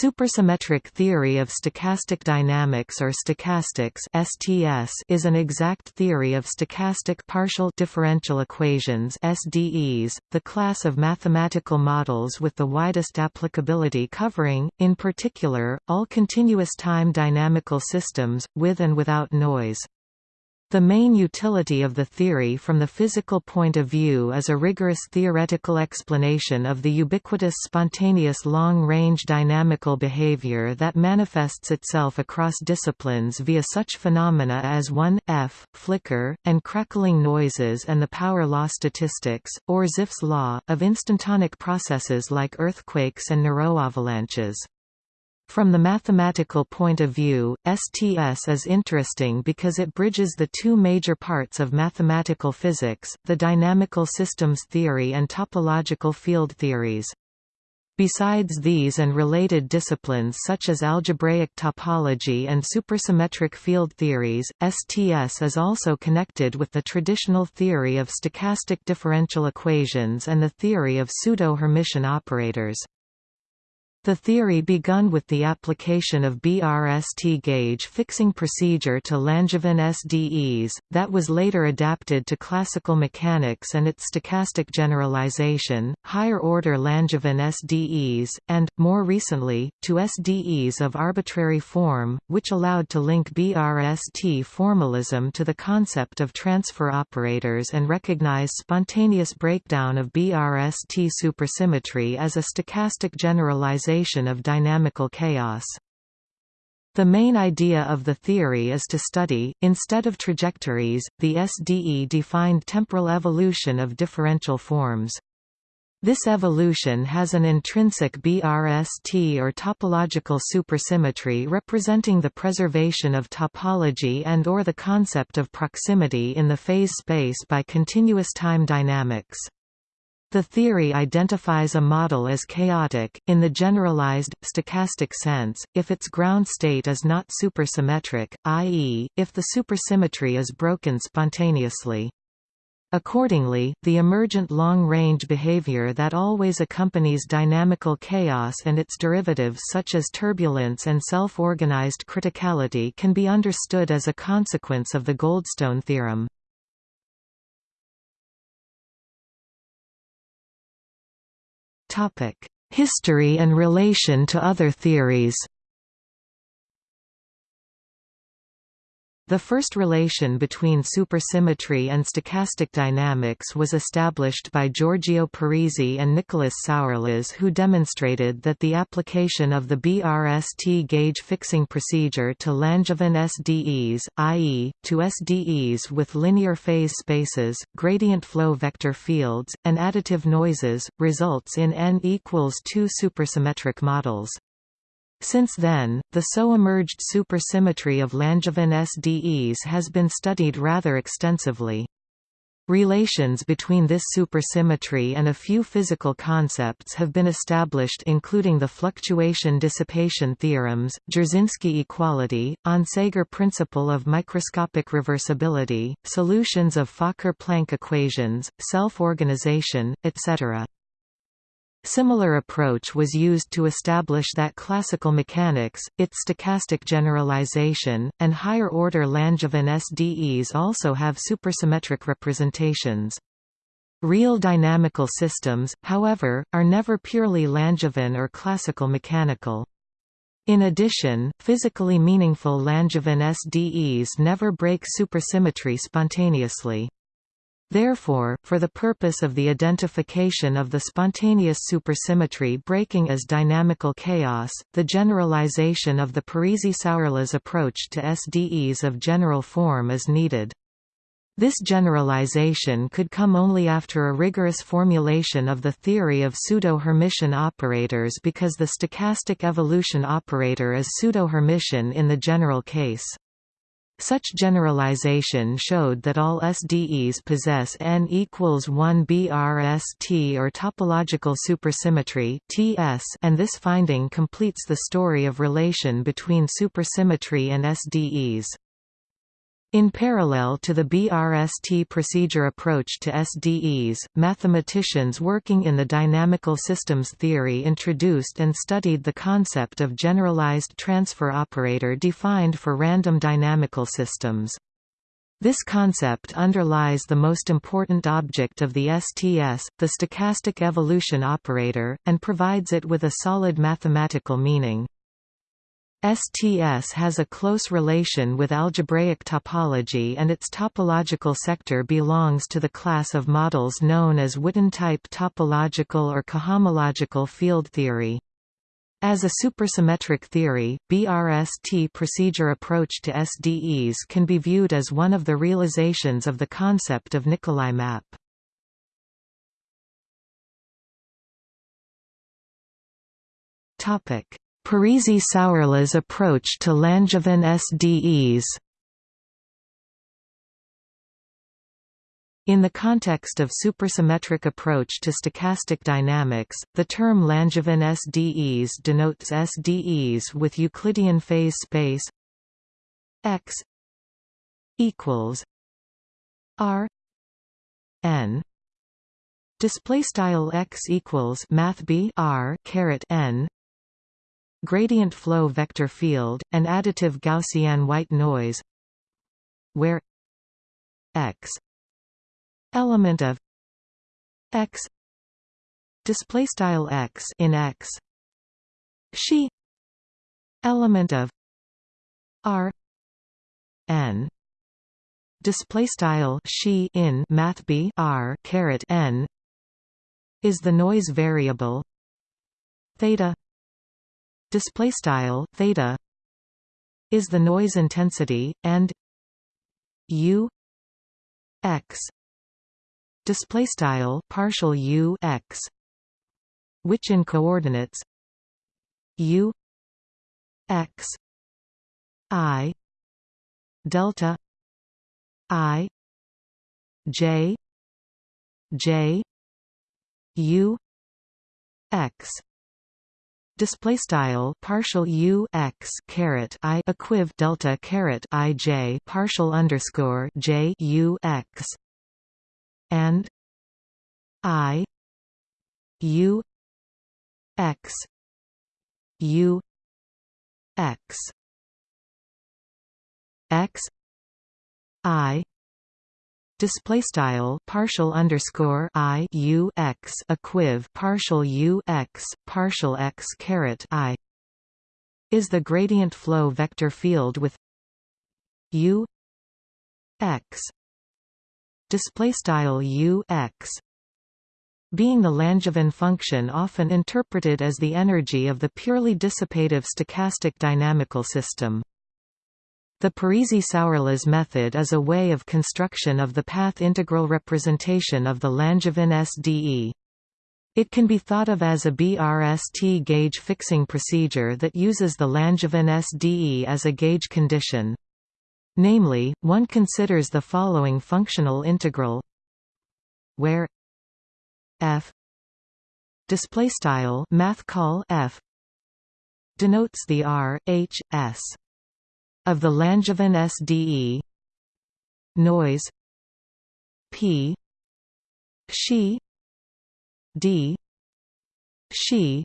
Supersymmetric theory of stochastic dynamics or stochastics (STS) is an exact theory of stochastic partial differential equations (SDEs), the class of mathematical models with the widest applicability covering, in particular, all continuous time dynamical systems with and without noise. The main utility of the theory from the physical point of view is a rigorous theoretical explanation of the ubiquitous spontaneous long-range dynamical behavior that manifests itself across disciplines via such phenomena as 1f, flicker, and crackling noises and the power law statistics, or Zipf's law, of instantonic processes like earthquakes and neuroavalanches. From the mathematical point of view, STS is interesting because it bridges the two major parts of mathematical physics, the dynamical systems theory and topological field theories. Besides these and related disciplines such as algebraic topology and supersymmetric field theories, STS is also connected with the traditional theory of stochastic differential equations and the theory of pseudo-Hermitian operators. The theory begun with the application of BRST gauge fixing procedure to Langevin SDEs, that was later adapted to classical mechanics and its stochastic generalization, higher-order Langevin SDEs, and, more recently, to SDEs of arbitrary form, which allowed to link BRST formalism to the concept of transfer operators and recognize spontaneous breakdown of BRST supersymmetry as a stochastic generalization of dynamical chaos. The main idea of the theory is to study, instead of trajectories, the SDE-defined temporal evolution of differential forms. This evolution has an intrinsic BRST or topological supersymmetry representing the preservation of topology and or the concept of proximity in the phase space by continuous time dynamics. The theory identifies a model as chaotic, in the generalized, stochastic sense, if its ground state is not supersymmetric, i.e., if the supersymmetry is broken spontaneously. Accordingly, the emergent long-range behavior that always accompanies dynamical chaos and its derivatives such as turbulence and self-organized criticality can be understood as a consequence of the Goldstone theorem. History and relation to other theories The first relation between supersymmetry and stochastic dynamics was established by Giorgio Parisi and Nicolas Sourlas who demonstrated that the application of the BRST gauge fixing procedure to Langevin SDEs, i.e., to SDEs with linear phase spaces, gradient flow vector fields, and additive noises, results in n equals 2 supersymmetric models. Since then, the so-emerged supersymmetry of Langevin SDEs has been studied rather extensively. Relations between this supersymmetry and a few physical concepts have been established including the fluctuation-dissipation theorems, Jarzynski equality, Onsager principle of microscopic reversibility, solutions of Fokker-Planck equations, self-organization, etc. Similar approach was used to establish that classical mechanics, its stochastic generalization, and higher-order Langevin SDEs also have supersymmetric representations. Real dynamical systems, however, are never purely Langevin or classical mechanical. In addition, physically meaningful Langevin SDEs never break supersymmetry spontaneously. Therefore, for the purpose of the identification of the spontaneous supersymmetry breaking as dynamical chaos, the generalization of the Parisi-Sourlas approach to SDEs of general form is needed. This generalization could come only after a rigorous formulation of the theory of pseudo-Hermitian operators because the stochastic evolution operator is pseudo-Hermitian in the general case. Such generalization showed that all SDEs possess n equals 1 BRST or topological supersymmetry (TS), and this finding completes the story of relation between supersymmetry and SDEs. In parallel to the BRST procedure approach to SDEs, mathematicians working in the dynamical systems theory introduced and studied the concept of generalized transfer operator defined for random dynamical systems. This concept underlies the most important object of the STS, the stochastic evolution operator, and provides it with a solid mathematical meaning. STS has a close relation with algebraic topology and its topological sector belongs to the class of models known as Witten-type topological or cohomological field theory. As a supersymmetric theory, BRST procedure approach to SDEs can be viewed as one of the realizations of the concept of Nicolai map. Topic: Parisi-Sourlas approach to Langevin SDEs In the context of supersymmetric approach to stochastic dynamics, the term Langevin SDEs denotes SDEs with Euclidean phase space x equals r n. Display style x equals math b r caret n gradient flow vector field, and additive Gaussian white noise where x element of x display style x in x she element of r n display style she in math b r caret n is the noise variable theta display style theta is the noise intensity and u x display style partial u x which in coordinates u x i delta i j j u x display style partial u x caret i equiv delta caret i j partial underscore j u x and i u x u x x i display style partial underscore i u x equiv partial u x partial x caret i. Is the gradient flow vector field with u x. Display style u x. Being the Langevin function often interpreted as the energy of the purely dissipative stochastic dynamical system. The Parisi-Sourlas method is a way of construction of the path integral representation of the Langevin SDE. It can be thought of as a BRST gauge fixing procedure that uses the Langevin SDE as a gauge condition. Namely, one considers the following functional integral where f display style math call f denotes the r h s of the Langevin SDE noise. P. She D. She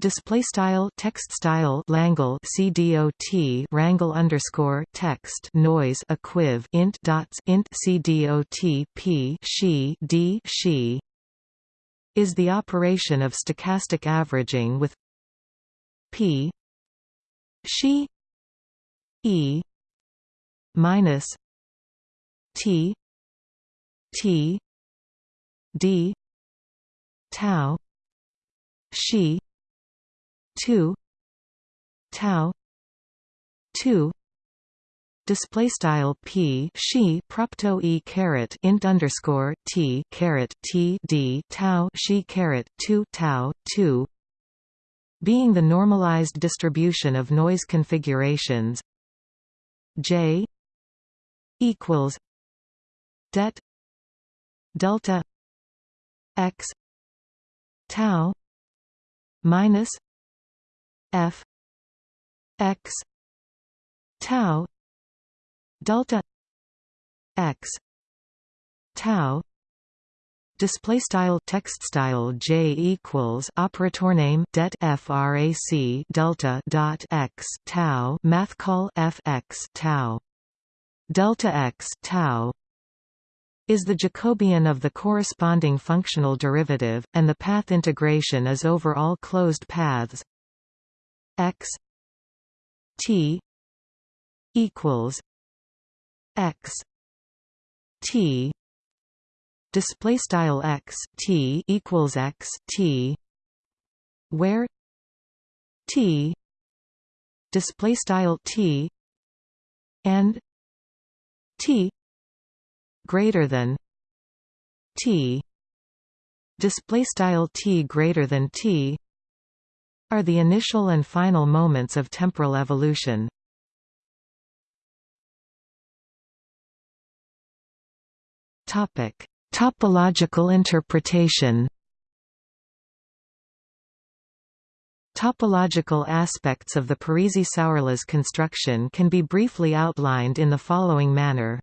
display style text style Langle CDOT wrangle underscore text noise equiv int dots int CDOT P she D she is the operation of stochastic averaging with P. She E minus T T D tau she 2 tau 2 display style p she propto e caret int underscore t caret t d tau she caret 2 tau 2 being the normalized distribution of noise configurations J equals det delta x tau minus f x tau delta x tau display style text style j equals operator name det frac delta dot x tau math call fx tau. Delta x tau is the Jacobian of the corresponding functional derivative, and the path integration is over all closed paths. X t equals x t display style x t equals x t where t display style t and t greater than t display style t greater than t are the initial and final moments of temporal evolution. Topic Topological interpretation Topological aspects of the Parisi-Sourlas construction can be briefly outlined in the following manner.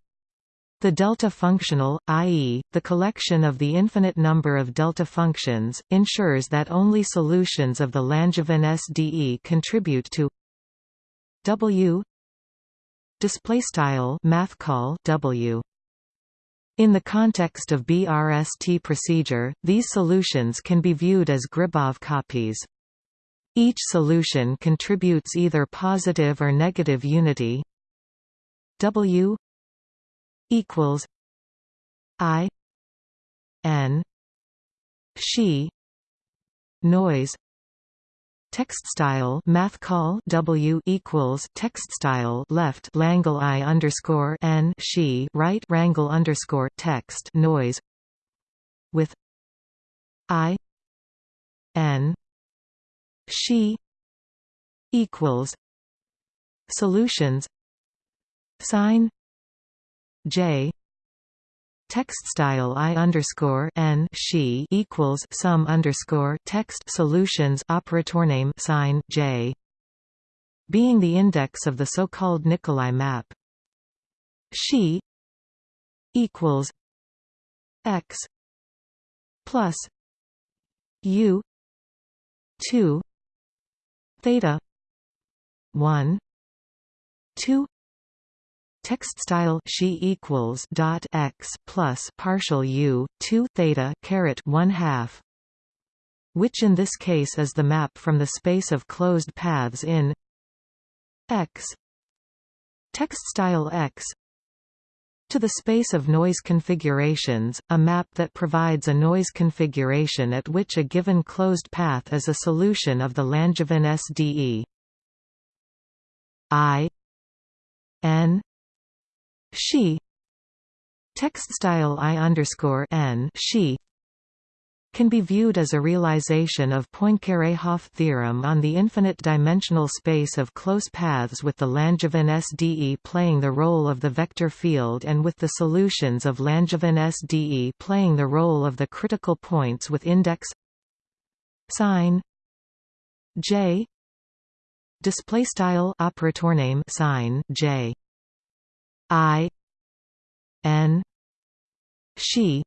The delta functional, i.e., the collection of the infinite number of delta functions, ensures that only solutions of the Langevin SDE contribute to W display style math call W in the context of BRST procedure, these solutions can be viewed as Gribov copies. Each solution contributes either positive or negative unity W equals I N she noise Text style math call W equals text style left Langle I underscore N she right Wrangle underscore text noise with I N she equals solutions sign J text style i underscore n she equals sum underscore text solutions operator name sign j being the index of the so-called Nicolai map. She equals x plus u two theta one two text style she equals dot x plus partial u 2 theta caret 1 half which in this case is the map from the space of closed paths in x text style x to the space of noise configurations, a map that provides a noise configuration at which a given closed path is a solution of the Langevin SDE. I n she. Text style i underscore n. She. Can be viewed as a realization of Poincare-Hopf theorem on the infinite-dimensional space of close paths with the Langevin SDE playing the role of the vector field and with the solutions of Langevin SDE playing the role of the critical points with index sign j display style operator name sign j I N she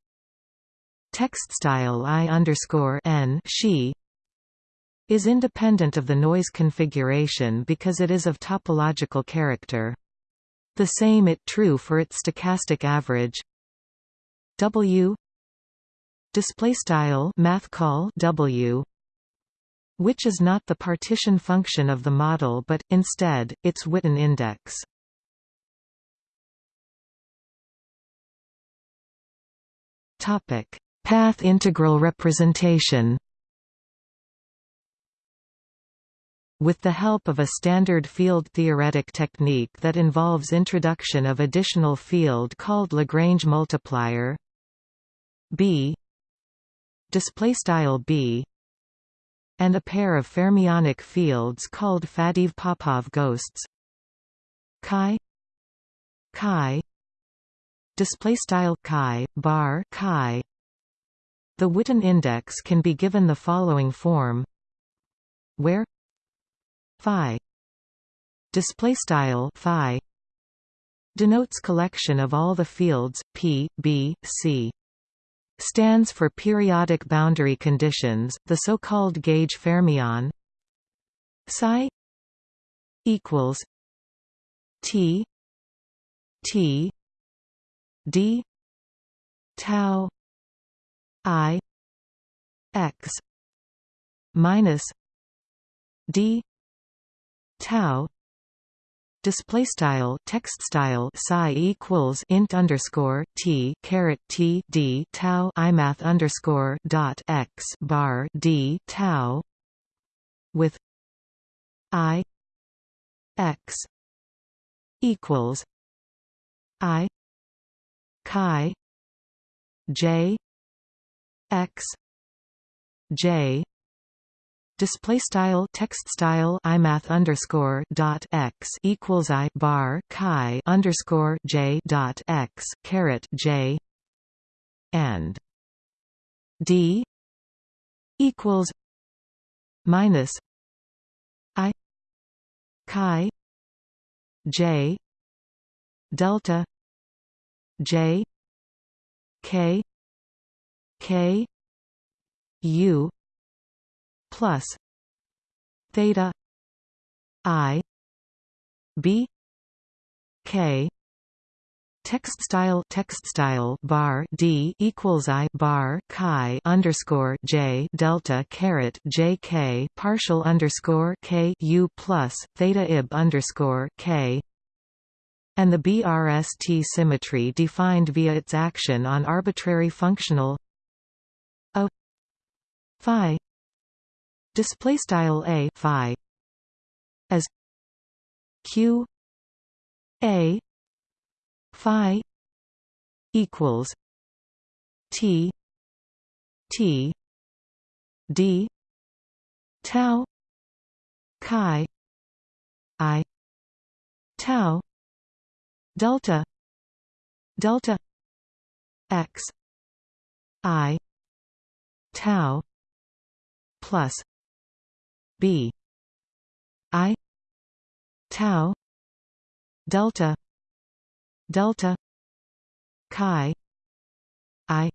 text style I underscore N she is independent of the noise configuration because it is of topological character. The same it true for its stochastic average W display style math call W which is not the partition function of the model but instead its Witten index. Topic: Path integral representation. With the help of a standard field theoretic technique that involves introduction of additional field called Lagrange multiplier B display style B and a pair of fermionic fields called Faddeev-Popov ghosts chi chi display style chi bar chi. The Witten index can be given the following form. Where? Phi. Display style phi. Denotes collection of all the fields P, B, C. Stands for periodic boundary conditions, the so-called gauge fermion. Psi equals T T D. Tau I X minus D. Tau display style text style psi equals int underscore t caret t d tau imath underscore dot x bar d tau with i x equals i chi j x j. Display style text style imath underscore dot x equals i bar chi underscore j dot x caret j and d equals minus i chi j delta j k k u plus theta i b k. Text style text style bar d equals i bar chi underscore j delta caret j k partial underscore k u plus theta ib underscore k and the BRST symmetry defined via its action on arbitrary functional a phi display style a phi as q a phi equals t t d tau chi i tau delta. Delta. X. I. Tau. Plus. B. I. Tau. Delta. Delta. Chi. I.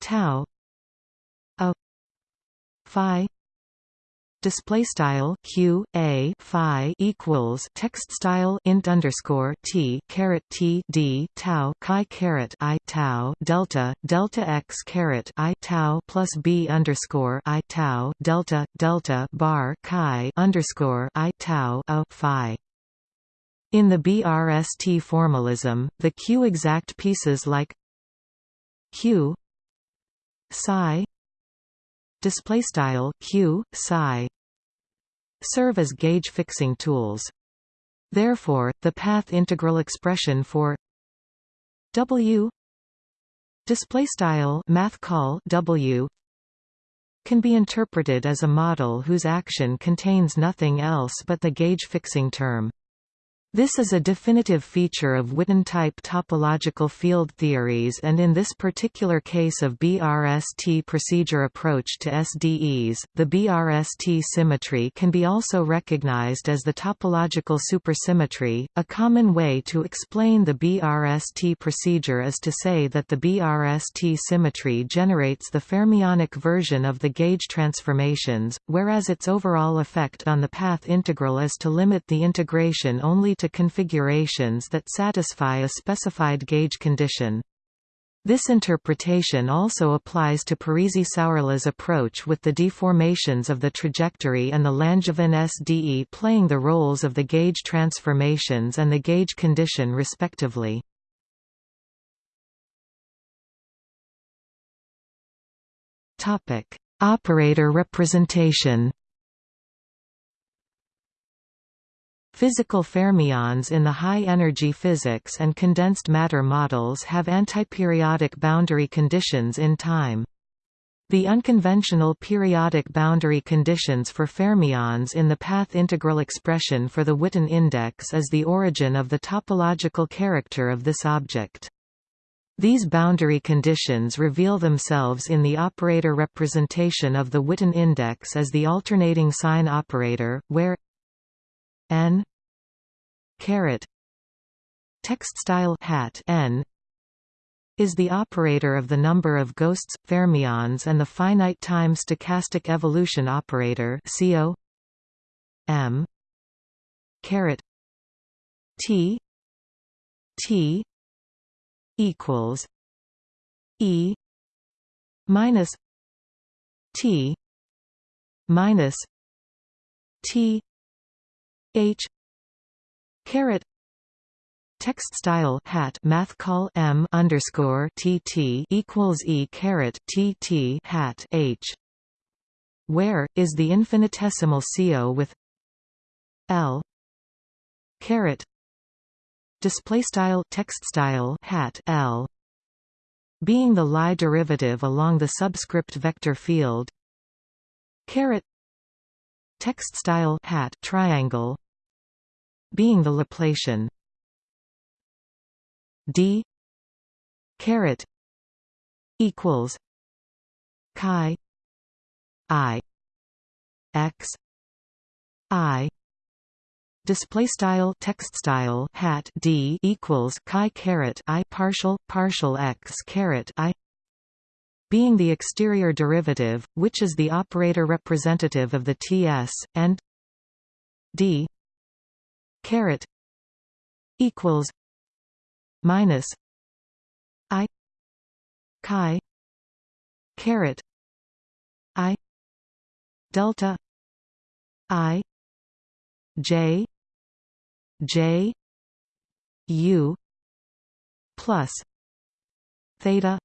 Tau. A phi display style q a phi equals text style int underscore t caret t d tau chi caret i tau delta delta x caret i tau plus b underscore i tau delta delta bar chi underscore i tau a phi. In the BRST formalism, the Q-exact pieces like Q psi display style q psi. Serve as gauge fixing tools. Therefore the path integral expression for w. Display style math call w. Can be interpreted as a model whose action contains nothing else but the gauge fixing term this is a definitive feature of Witten-type topological field theories and in this particular case of BRST procedure approach to SDEs, the BRST symmetry can be also recognized as the topological supersymmetry. A common way to explain the BRST procedure is to say that the BRST symmetry generates the fermionic version of the gauge transformations, whereas its overall effect on the path integral is to limit the integration only to configurations that satisfy a specified gauge condition. This interpretation also applies to Parisi-Sourlas approach with the deformations of the trajectory and the Langevin SDE playing the roles of the gauge transformations and the gauge condition respectively. Operator representation Physical fermions in the high-energy physics and condensed matter models have antiperiodic boundary conditions in time. The unconventional periodic boundary conditions for fermions in the path integral expression for the Witten index is the origin of the topological character of this object. These boundary conditions reveal themselves in the operator representation of the Witten index as the alternating sign operator, where n caret text style hat n is the operator of the number of ghosts fermions and the finite time stochastic evolution operator CO m caret t t equals e minus t minus t h caret. Text style hat math call m underscore tt equals e caret tt hat h. Where is the infinitesimal CO with l. Caret. Display style text style hat l. Being the Lie derivative along the subscript vector field. Caret. Text style hat triangle being the Laplacian d. Caret equals chi i x i. Display style text style hat d equals chi caret i partial partial x caret i. Being the exterior derivative which is the operator representative of the ts and d caret equals minus i chi caret i delta i j j u plus theta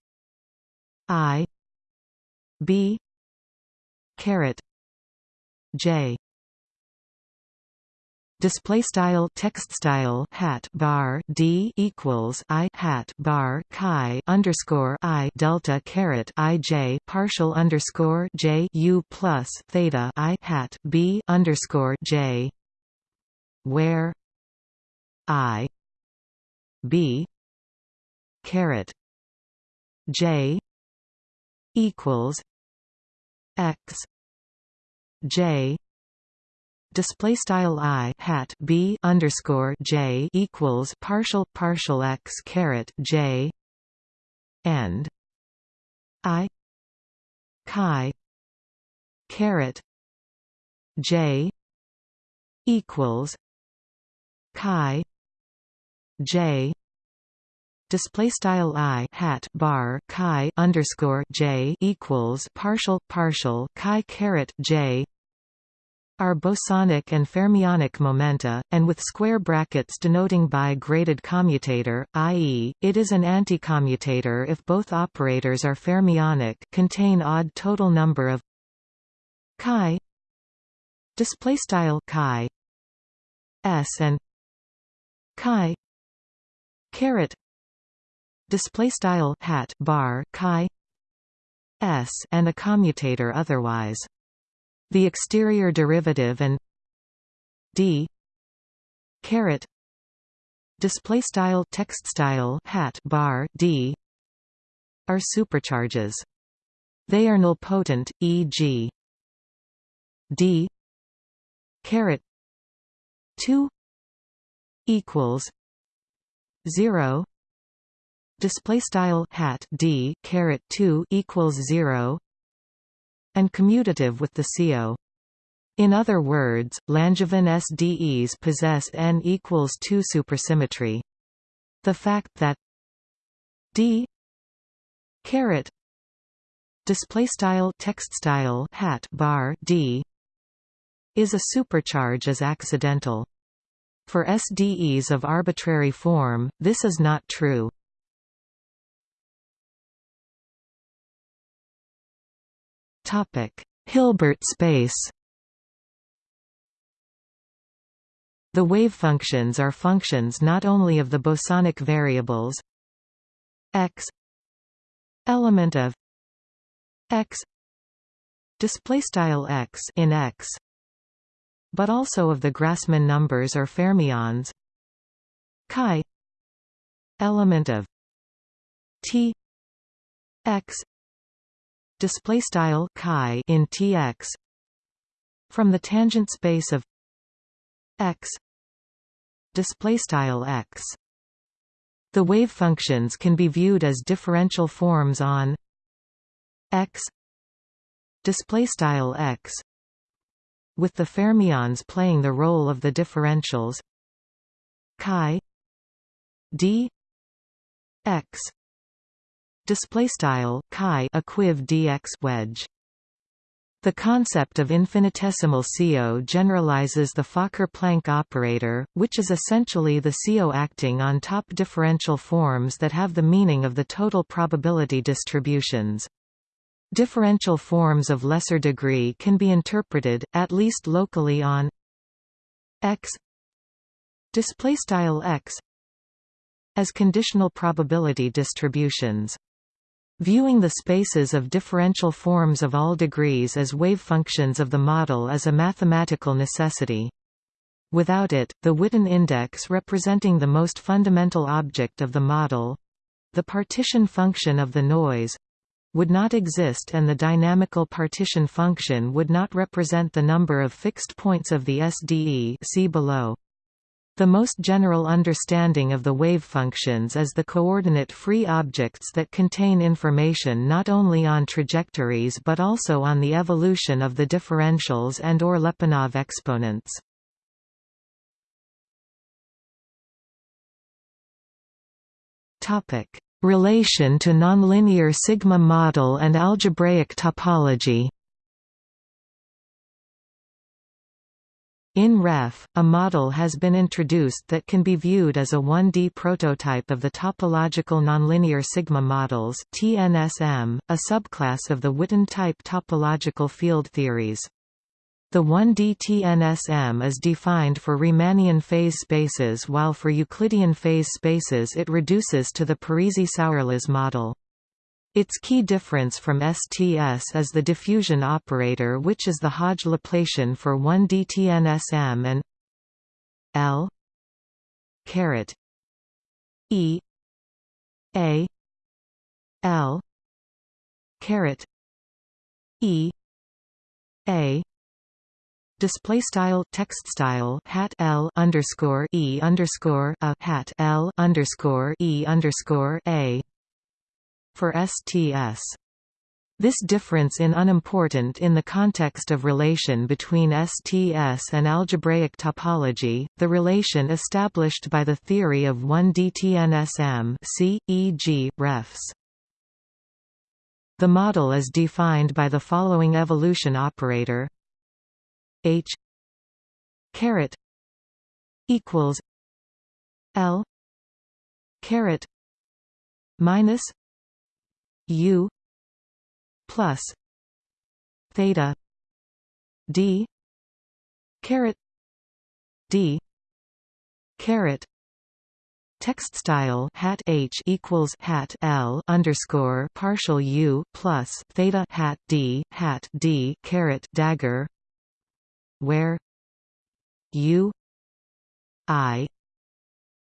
i b caret j display style text style hat bar d equals i hat bar chi underscore i delta caret i j partial underscore j u plus theta i hat b underscore j. Where i b caret j equals x j display style i hat b underscore j equals partial partial x caret j and i chi caret j equals chi j display style i hat bar chi underscore j equals partial partial chi caret j are bosonic and fermionic momenta, and with square brackets denoting by graded commutator, i.e., it is an anticommutator if both operators are fermionic contain odd total number of chi display style chi s and chi caret display style hat bar chi s and a commutator otherwise the exterior derivative and d caret display style text style hat bar d are supercharges. They are nilpotent, e.g. d caret 2 equals 0 display style hat d caret 2 equals 0 and commutative with the CO. In other words, Langevin SDEs possess n equals 2 supersymmetry. The fact that d caret display style text style hat bar d is a supercharge is accidental. For SDEs of arbitrary form, this is not true. Hilbert space. The wave functions are functions not only of the bosonic variables x element of x display style x in x but also of the Grassmann numbers or fermions chi element of t x display style chi in Tx from the tangent space of x display style x. The wave functions can be viewed as differential forms on x display style x with the fermions playing the role of the differentials chi d x display style chi equiv dx wedge the concept of infinitesimal CO generalizes the Fokker-Planck operator, which is essentially the CO acting on top differential forms that have the meaning of the total probability distributions. Differential forms of lesser degree can be interpreted, at least locally on x x as conditional probability distributions. Viewing the spaces of differential forms of all degrees as wave functions of the model is a mathematical necessity. Without it, the Witten index representing the most fundamental object of the model—the partition function of the noise—would not exist and the dynamical partition function would not represent the number of fixed points of the SDE see below. The most general understanding of the wave functions is the coordinate-free objects that contain information not only on trajectories but also on the evolution of the differentials and or Lyapunov exponents. Relation to nonlinear sigma model and algebraic topology In REF, a model has been introduced that can be viewed as a 1D prototype of the topological nonlinear sigma models TNSM, a subclass of the Witten-type topological field theories. The 1D TNSM is defined for Riemannian phase spaces while for Euclidean phase spaces it reduces to the Parisi-Sourlas model. Its key difference from STS is the diffusion operator which is the Hodge Laplacian for 1D-TNSM and L caret E A L caret E A display style text style hat L underscore E underscore a hat L underscore E underscore A for STS. This difference in unimportant in the context of relation between STS and algebraic topology, the relation established by the theory of 1D-TNSM see, e.g., refs. The model is defined by the following evolution operator H caret equals L caret minus U plus theta D caret D caret. Text style hat H equals hat L underscore partial U plus theta hat D hat D caret dagger where U I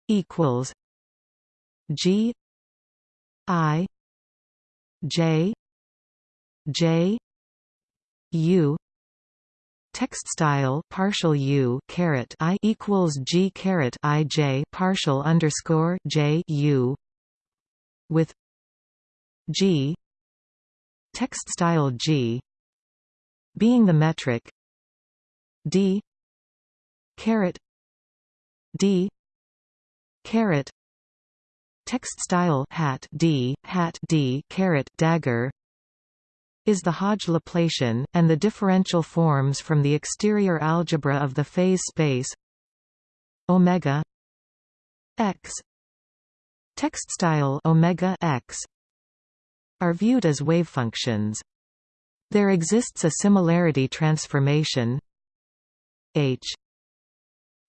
equals G I J J U text style partial U caret I equals G caret I J partial underscore J U with G text style G being the metric D caret D caret Text style hat d hat d caret dagger is the Hodge Laplacian, and the differential forms from the exterior algebra of the phase space omega x text style omega x are viewed as wave functions. There exists a similarity transformation h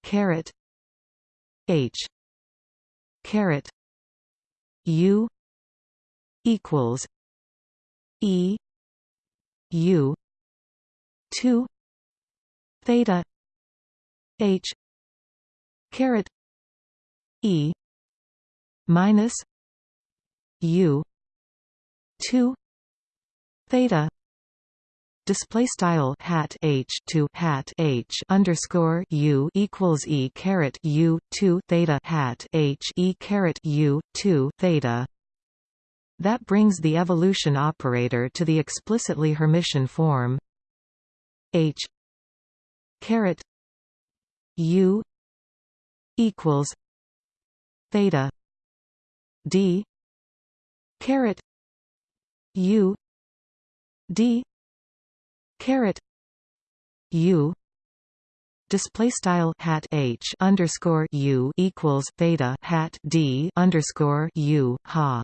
caret h caret U equals E U two theta H caret E minus U two theta display style hat h to hat h underscore u equals e caret u 2 theta hat h e caret u 2 theta. That brings the evolution operator to the explicitly Hermitian form. H caret u equals theta d caret u d caret u display style hat h underscore u equals theta hat d underscore u ha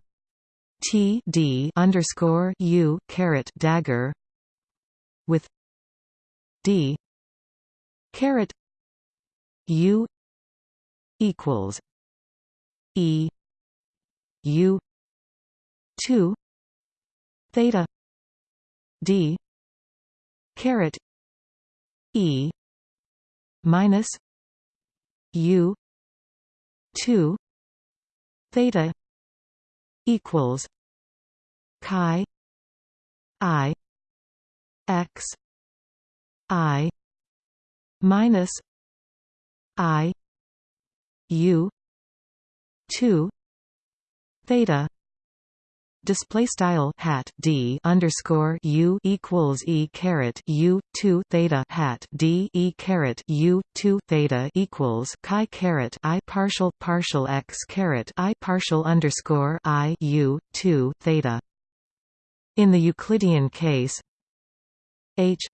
T D underscore U caret dagger with D caret U equals E U two theta D caret E minus U two theta equals chi i x i minus i u 2 theta display style hat d underscore u equals e caret u 2 theta hat d e caret u 2 theta equals chi caret i partial partial x caret i partial underscore i u 2 theta. In the Euclidean case h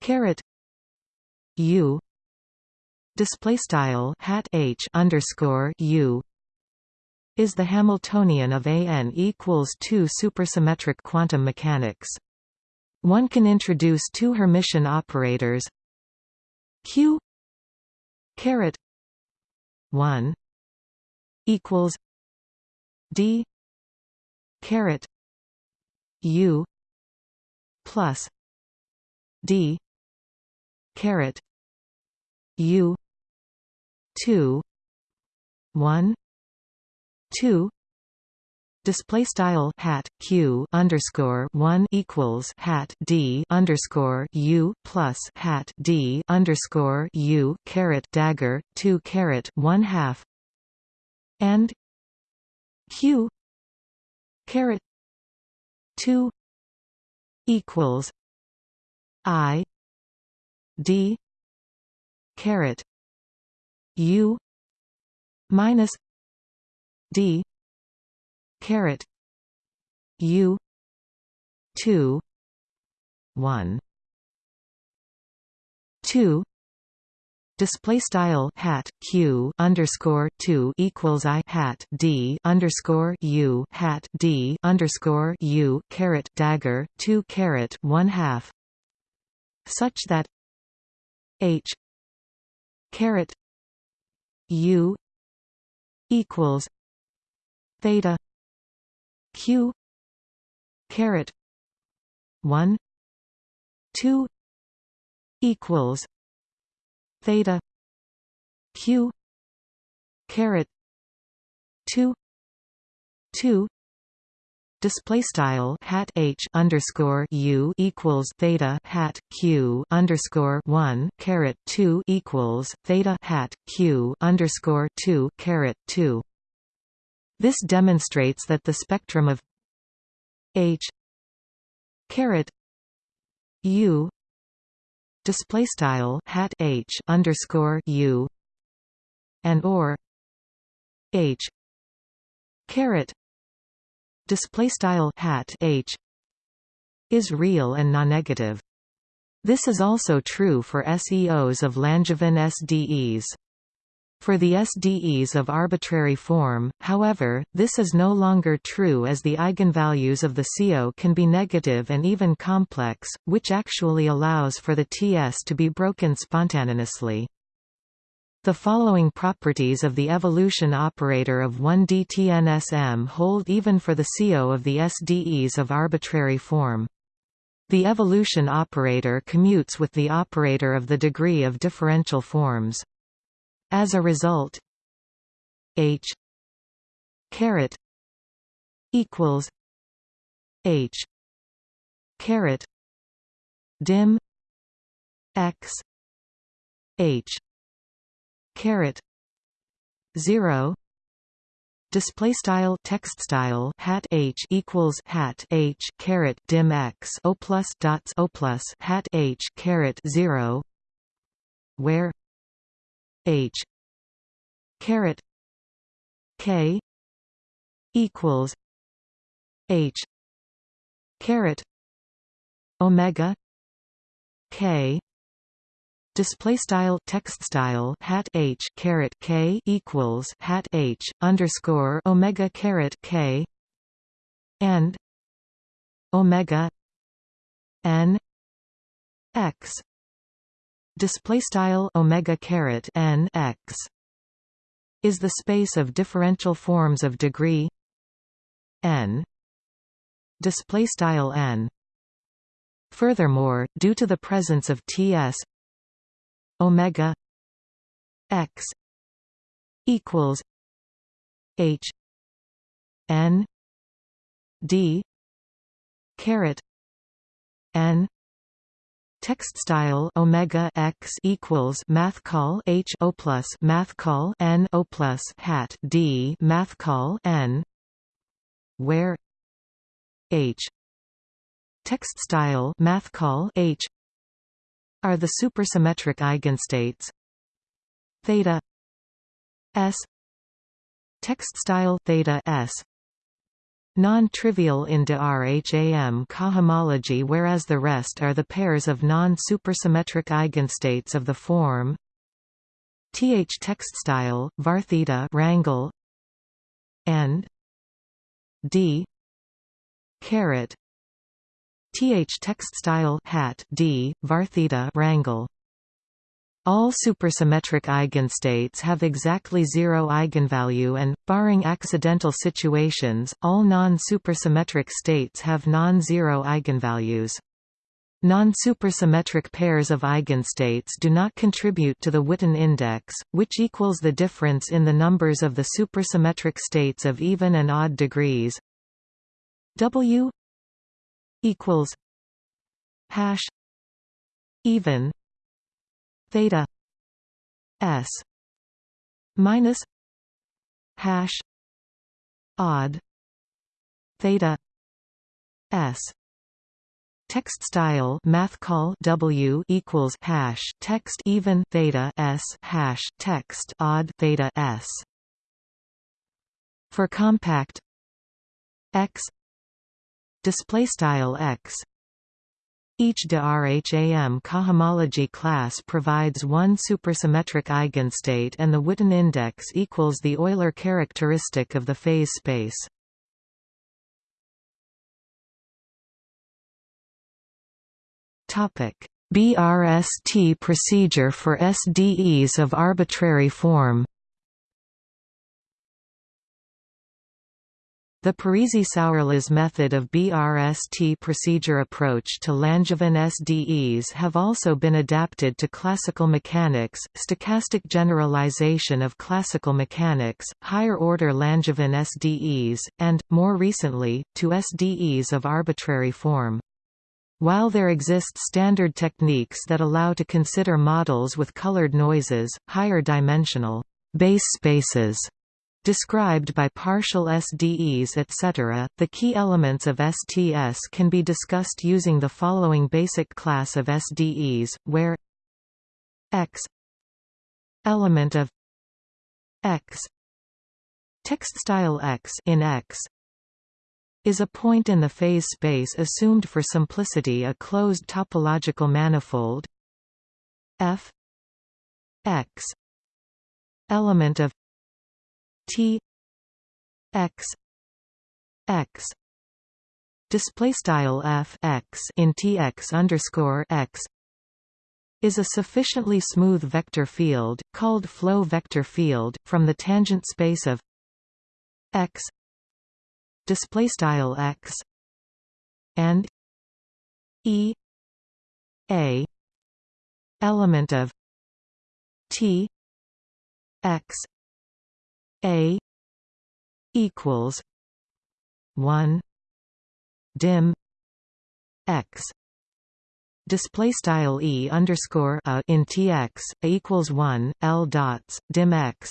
caret u display style hat h underscore u is the Hamiltonian of AN equals 2 supersymmetric quantum mechanics. One can introduce two Hermitian operators Q caret 1 equals D caret U plus D caret U 2 1 two. Display style hat q underscore one equals hat d underscore u plus hat d underscore u caret dagger two caret one half. And q caret two equals i d caret u minus d. Caret. U. 2 1 2 Display style hat q underscore two equals i hat d underscore u hat d underscore u caret dagger two caret one half, such that h caret u equals theta q caret 1 2 equals theta q caret 2 2 display style hat h underscore u equals theta hat q underscore one caret two equals theta hat q underscore two caret two this demonstrates that the spectrum of H caret U display style hat H underscore U and or H caret display style hat H is real and non-negative. This is also true for SEOs of Langevin SDEs. For the SDEs of arbitrary form, however, this is no longer true as the eigenvalues of the CO can be negative and even complex, which actually allows for the TS to be broken spontaneously. The following properties of the evolution operator of 1D-TNSM hold even for the CO of the SDEs of arbitrary form. The evolution operator commutes with the operator of the degree of differential forms. As a result, H caret equals H caret dim x h caret 0 display style text style hat h equals hat h caret dim x o plus dots o plus hat h caret 0 where h. Caret. K. Equals h. Caret. Omega. K. Display style text style hat h caret k equals hat h underscore omega caret k. And omega n x display style omega caret n x. Is the space of differential forms of degree n. Display style n. Furthermore, due to the presence of Ts omega x equals h n d caret n Text style omega x equals math call h o plus math call n o plus hat d math call n, where h text style math call h are the supersymmetric eigenstates. Theta s text style theta s non-trivial in de Rham cohomology whereas the rest are the pairs of non-supersymmetric eigenstates of the form. Th text style var theta rangle and d caret. Th text style hat d var theta rangle all supersymmetric eigenstates have exactly zero eigenvalue and, barring accidental situations, all non-supersymmetric states have non-zero eigenvalues. Non-supersymmetric pairs of eigenstates do not contribute to the Witten index, which equals the difference in the numbers of the supersymmetric states of even and odd degrees. W equals hash even theta s minus hash odd theta s. Text style math call w equals hash text even theta s hash text odd theta s. For compact x display style x each de Rham cohomology class provides one supersymmetric eigenstate and the Witten index equals the Euler characteristic of the phase space. BRST procedure for SDEs of arbitrary form The Parisi-Sourlas method of BRST procedure approach to Langevin SDEs have also been adapted to classical mechanics, stochastic generalization of classical mechanics, higher-order Langevin SDEs, and, more recently, to SDEs of arbitrary form. While there exist standard techniques that allow to consider models with colored noises, higher dimensional base spaces described by partial SDEs etc. The key elements of STS can be discussed using the following basic class of SDEs, where x element of x text style x in x is a point in the phase space assumed for simplicity a closed topological manifold f x element of T x x display style f x in tx underscore x is a sufficiently smooth vector field called flow vector field from the tangent space of x display style x and e a element of t x a equals one dim x. Display style e underscore a in tx a equals 1 l dots dim x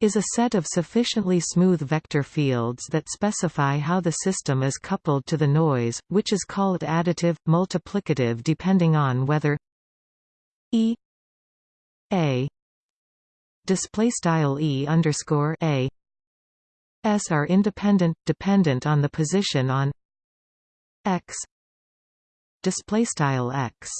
is a set of sufficiently smooth vector fields that specify how the system is coupled to the noise, which is called additive, multiplicative depending on whether e a display style e underscore a. S are independent dependent on the position on x. Display style x.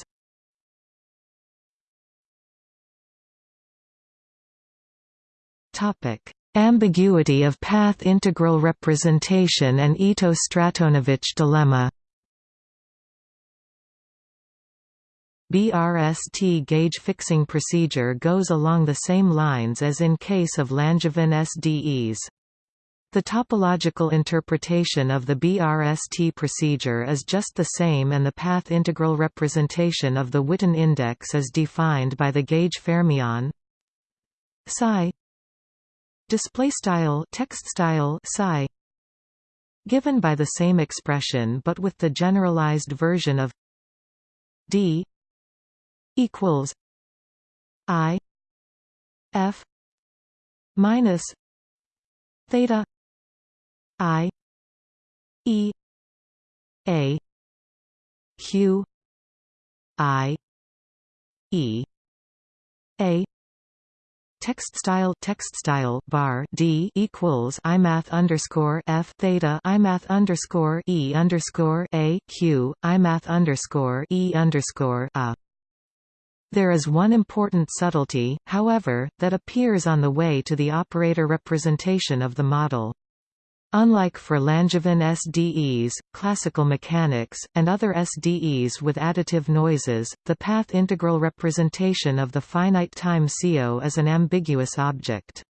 Topic: Ambiguity of path integral representation and Ito-Stratonovich dilemma. BRST gauge fixing procedure goes along the same lines as in case of Langevin SDEs. The topological interpretation of the BRST procedure is just the same and the path integral representation of the Witten index is defined by the gauge fermion psi display style text style psi given by the same expression but with the generalized version of d equals i f minus theta i e a q i e a text style text style bar d equals imath underscore f theta imath underscore e underscore a q imath underscore e underscore a. There is one important subtlety, however, that appears on the way to the operator representation of the model. Unlike for Langevin SDEs, classical mechanics, and other SDEs with additive noises, the path integral representation of the finite time CO is an ambiguous object.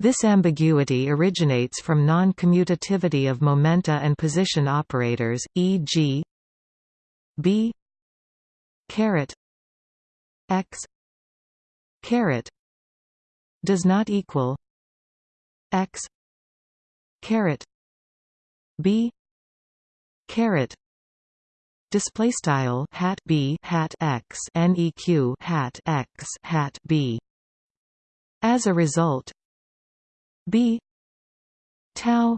This ambiguity originates from non-commutativity of momenta and position operators, e.g. b caret x. Caret does not equal x. Caret b. Caret display style hat b hat x neq hat x hat b. As a result b tau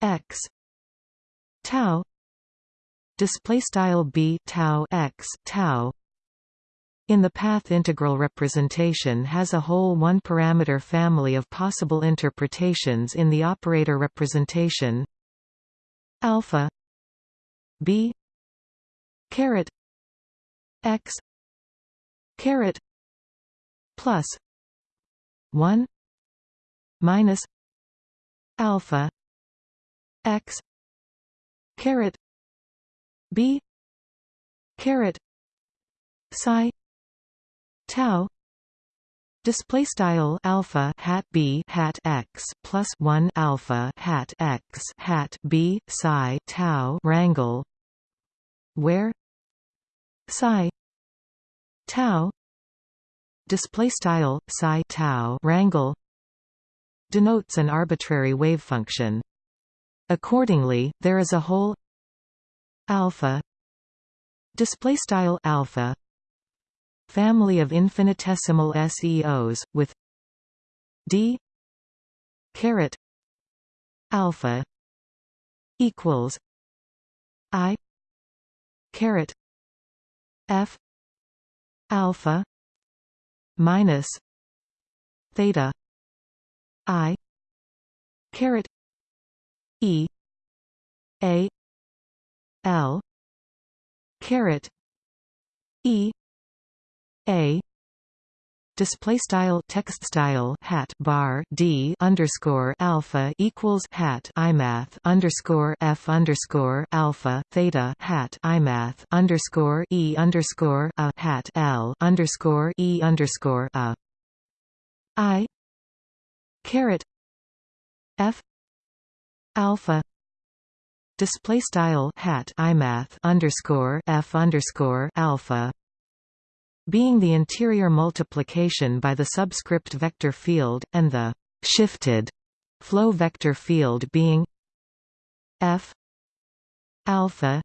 x tau display style b tau x tau in the path integral representation has a whole one-parameter family of possible interpretations in the operator representation. Alpha b caret x caret plus 1 minus alpha x caret b caret psi tau display style alpha hat b hat x plus 1 alpha hat x hat b psi tau rangle where psi tau display style psi tau rangle denotes an arbitrary wave function. Accordingly there is a whole alpha display style alpha family of infinitesimal SEOs, with d caret alpha equals i caret f alpha minus theta i caret e a l caret e a. Display style text style hat bar d underscore alpha equals hat imath underscore f underscore alpha theta hat imath underscore e underscore a hat l underscore e underscore a. I. Caret. F. Alpha. Display style hat imath underscore f underscore alpha being the interior multiplication by the subscript vector field, and the shifted flow vector field being f alpha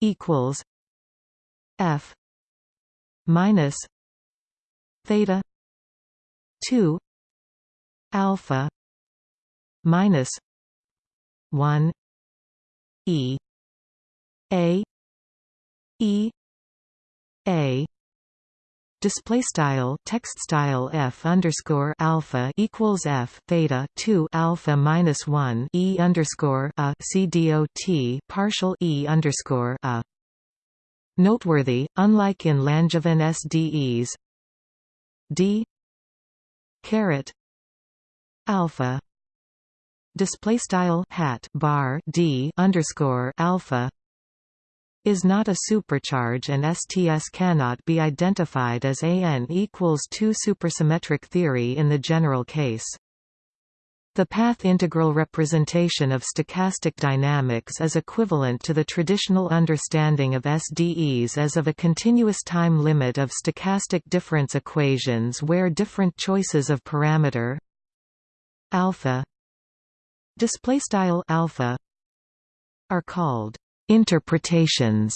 equals F minus theta 2 alpha minus 1 e a e a display style text style f underscore alpha equals f theta 2 alpha minus 1 e underscore a c dot partial e underscore a. Noteworthy unlike in Langevin SDEs d caret alpha display style hat bar d underscore alpha is not a supercharge and STS cannot be identified as AN equals 2 supersymmetric theory in the general case. The path integral representation of stochastic dynamics is equivalent to the traditional understanding of SDEs as of a continuous time limit of stochastic difference equations where different choices of parameter alpha display style alpha are called interpretations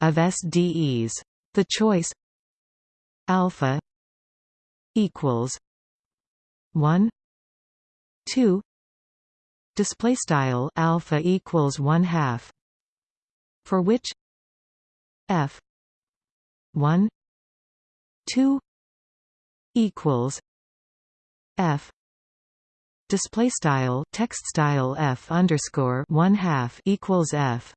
of SDEs. The choice alpha equals 1 2 display style alpha equals 1 half for which f 1 2 equals f display style text style f underscore 1 half equals f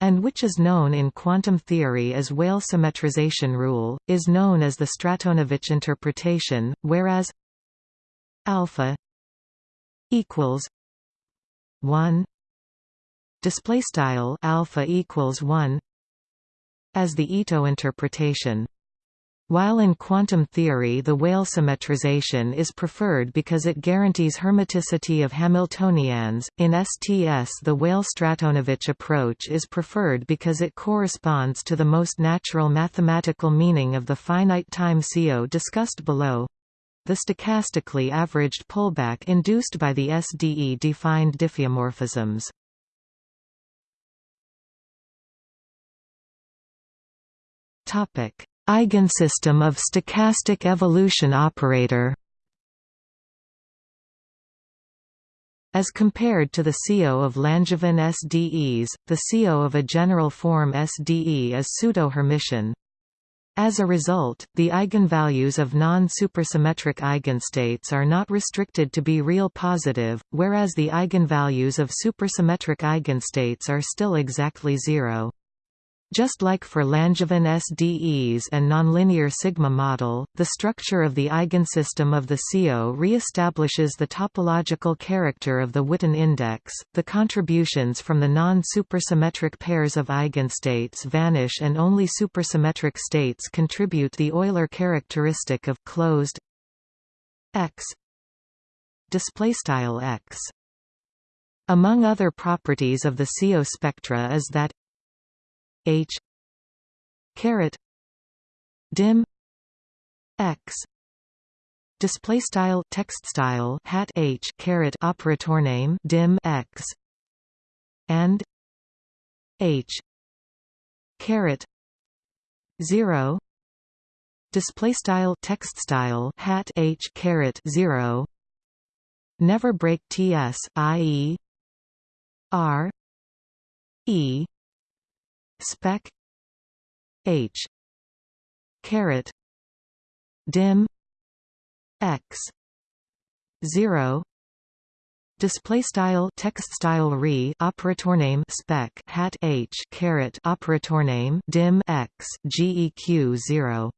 and which is known in quantum theory as Weyl symmetrization rule, is known as the Stratonovich interpretation, whereas alpha equals 1 display style alpha equals 1 as the Ito interpretation while in quantum theory the Weyl symmetrization is preferred because it guarantees hermiticity of Hamiltonians, in STS the Weyl-Stratonovich approach is preferred because it corresponds to the most natural mathematical meaning of the finite time CO discussed below the stochastically averaged pullback induced by the SDE-defined diffeomorphisms. Topic Eigensystem of stochastic evolution operator As compared to the CO of Langevin SDEs, the CO of a general form SDE is pseudo-Hermitian. As a result, the eigenvalues of non-supersymmetric eigenstates are not restricted to be real positive, whereas the eigenvalues of supersymmetric eigenstates are still exactly zero. Just like for Langevin SDEs and nonlinear sigma model, the structure of the eigensystem of the CO re-establishes the topological character of the Witten index. The contributions from the non-supersymmetric pairs of eigenstates vanish and only supersymmetric states contribute the Euler characteristic of closed X display style X. Among other properties of the CO spectra is that H. Caret. Dim. X. Display style text style hat H caret operator name dim X. And H. Caret. 0 display style text style hat H caret 0 never break TS ie R E spec. H. Caret. Dim. X. 0 display style text style re operator name spec hat h caret operator name dim x geq 0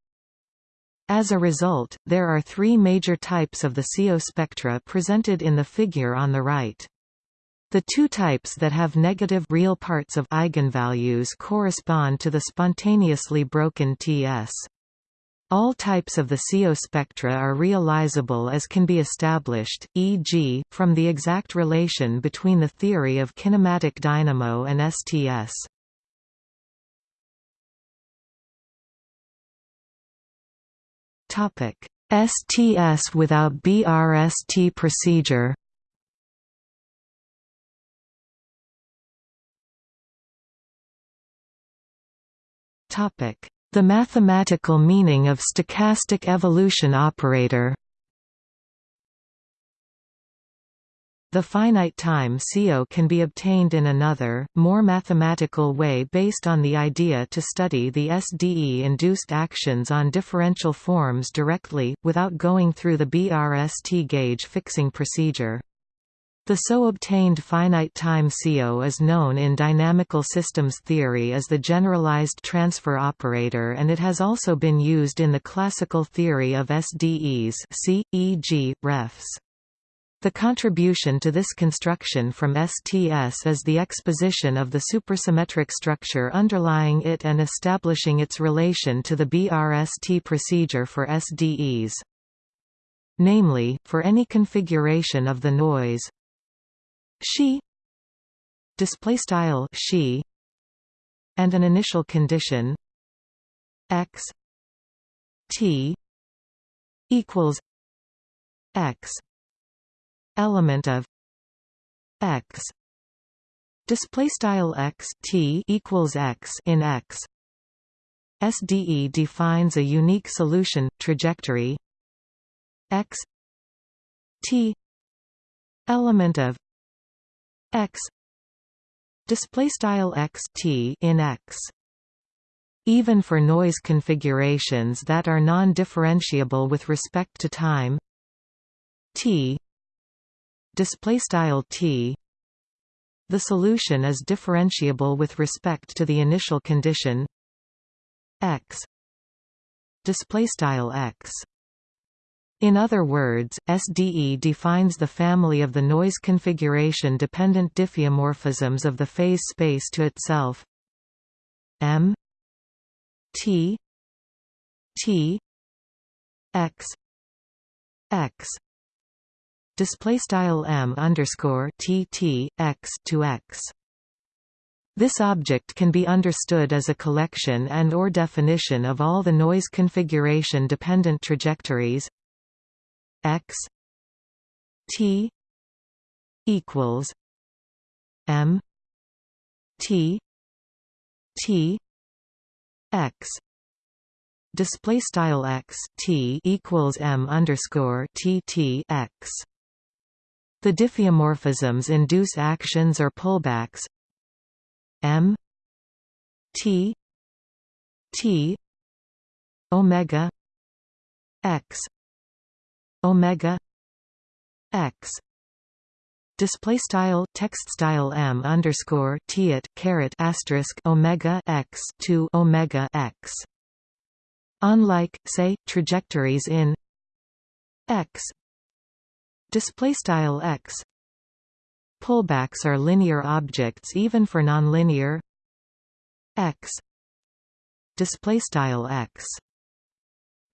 as a result, there are three major types of the CO spectra presented in the figure on the right. The two types that have negative real parts of eigenvalues correspond to the spontaneously broken Ts. All types of the CO spectra are realizable as can be established, e.g., from the exact relation between the theory of kinematic dynamo and STS. STS without BRST procedure The mathematical meaning of stochastic evolution operator The finite time CO can be obtained in another, more mathematical way based on the idea to study the SDE-induced actions on differential forms directly, without going through the BRST gauge fixing procedure. The so obtained finite time CO is known in dynamical systems theory as the generalized transfer operator and it has also been used in the classical theory of SDEs see, e.g., refs. The contribution to this construction from STS is the exposition of the supersymmetric structure underlying it and establishing its relation to the BRST procedure for SDEs. Namely, for any configuration of the noise she display style she and an initial condition x t equals x element of x display style x t equals x in x. SDE defines a unique solution trajectory x t element of x. Display style x t in x. Even for noise configurations that are non-differentiable with respect to time. T. Display style t. The solution is differentiable with respect to the initial condition. X. Display style x in other words, SDE defines the family of the noise configuration-dependent diffeomorphisms of the phase space to itself m t t x x display style m underscore t t x to x. This object can be understood as a collection and or definition of all the noise configuration dependent trajectories x t equals m t t x. Display style x t equals m underscore t t x. The diffeomorphisms induce actions or pullbacks. M t t omega x omega x. Display style text style m underscore t it caret asterisk omega x to omega x. Unlike say trajectories in x. Display style x. Pullbacks are linear objects even for nonlinear x. Display style x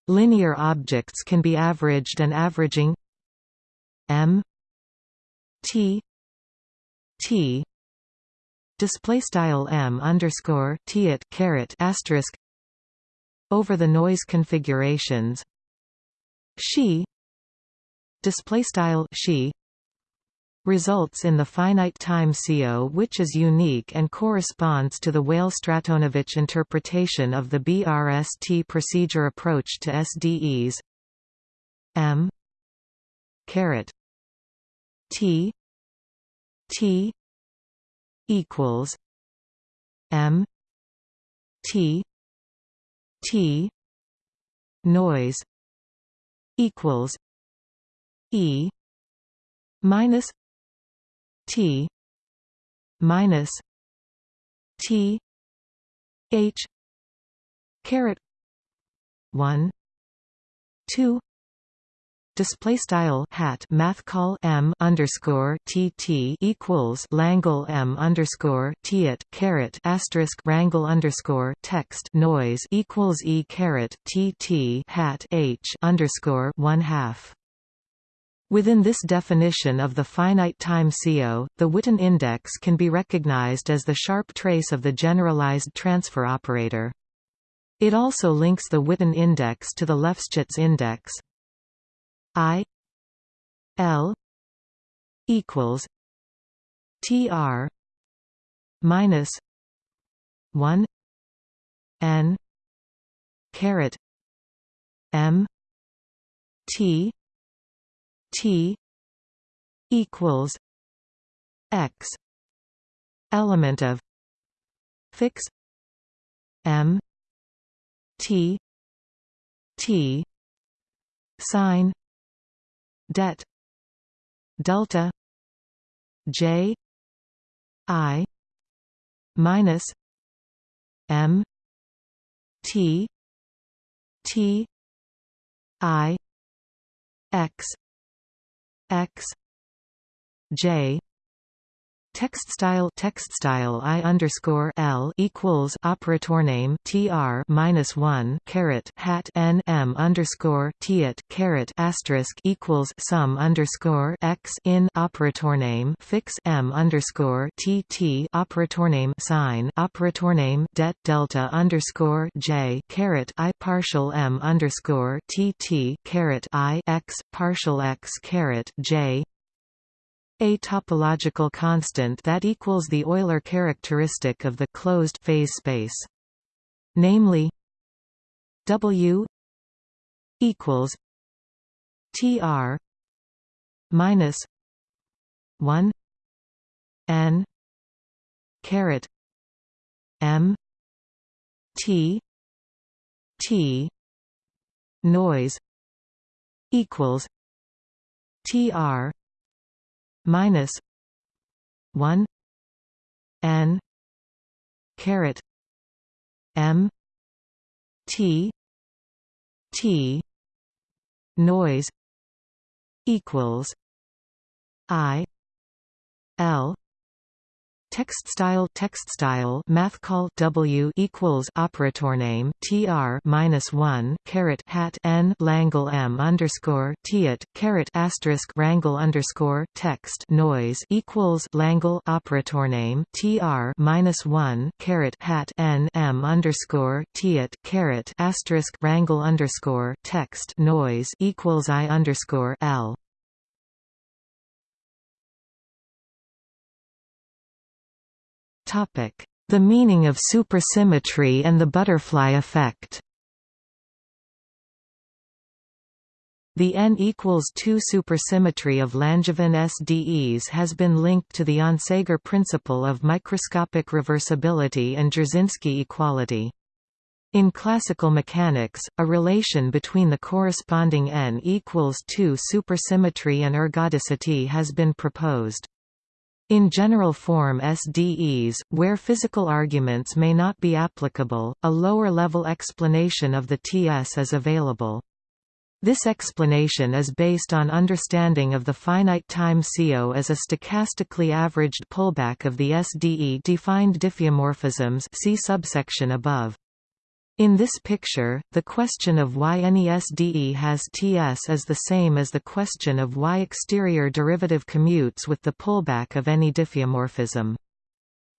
linear objects can be averaged and averaging m t t display style m underscore t it caret asterisk over the noise configurations. She display style she results in the finite time CO which is unique and corresponds to the Weyl-Stratonovich interpretation of the BRST procedure approach to SDEs m. caret. T. T. equals m. T. T. noise equals E minus T minus T H caret one two display style hat math call m underscore t t equals Langle m underscore t it caret asterisk rangle underscore text noise equals e caret t t hat h underscore one half Within this definition of the finite time CO, the Witten index can be recognized as the sharp trace of the generalized transfer operator. It also links the Witten index to the Lefschetz index. I L equals TR minus one n caret m t t equals x element of fix m t t sign det delta j i minus m t t i x x j Text style text style i underscore l equals operator name tr minus one caret hat n m underscore t tiet caret asterisk equals sum underscore x in operator name fix m underscore tt operator name sign operator name det delta underscore j caret i partial m underscore tt caret i x partial x caret j a topological constant that equals the Euler characteristic of the closed phase space. Namely W equals TR minus one N caret M T T noise equals TR minus one N caret M T T noise equals I L Text style text style math call W equals operator name TR minus one caret hat N Langle M underscore Tiet caret asterisk Rangle underscore text noise equals Langle operator name TR minus one caret hat N M underscore Tiet caret asterisk Rangle underscore text noise equals I underscore L The meaning of supersymmetry and the butterfly effect The n equals 2 supersymmetry of Langevin SDEs has been linked to the Onsager principle of microscopic reversibility and Jarzynski equality. In classical mechanics, a relation between the corresponding n equals 2 supersymmetry and ergodicity has been proposed. In general form SDEs, where physical arguments may not be applicable, a lower-level explanation of the TS is available. This explanation is based on understanding of the finite time CO as a stochastically averaged pullback of the SDE-defined diffeomorphisms see subsection above. In this picture, the question of why any SDE has Ts is the same as the question of why exterior derivative commutes with the pullback of any diffeomorphism.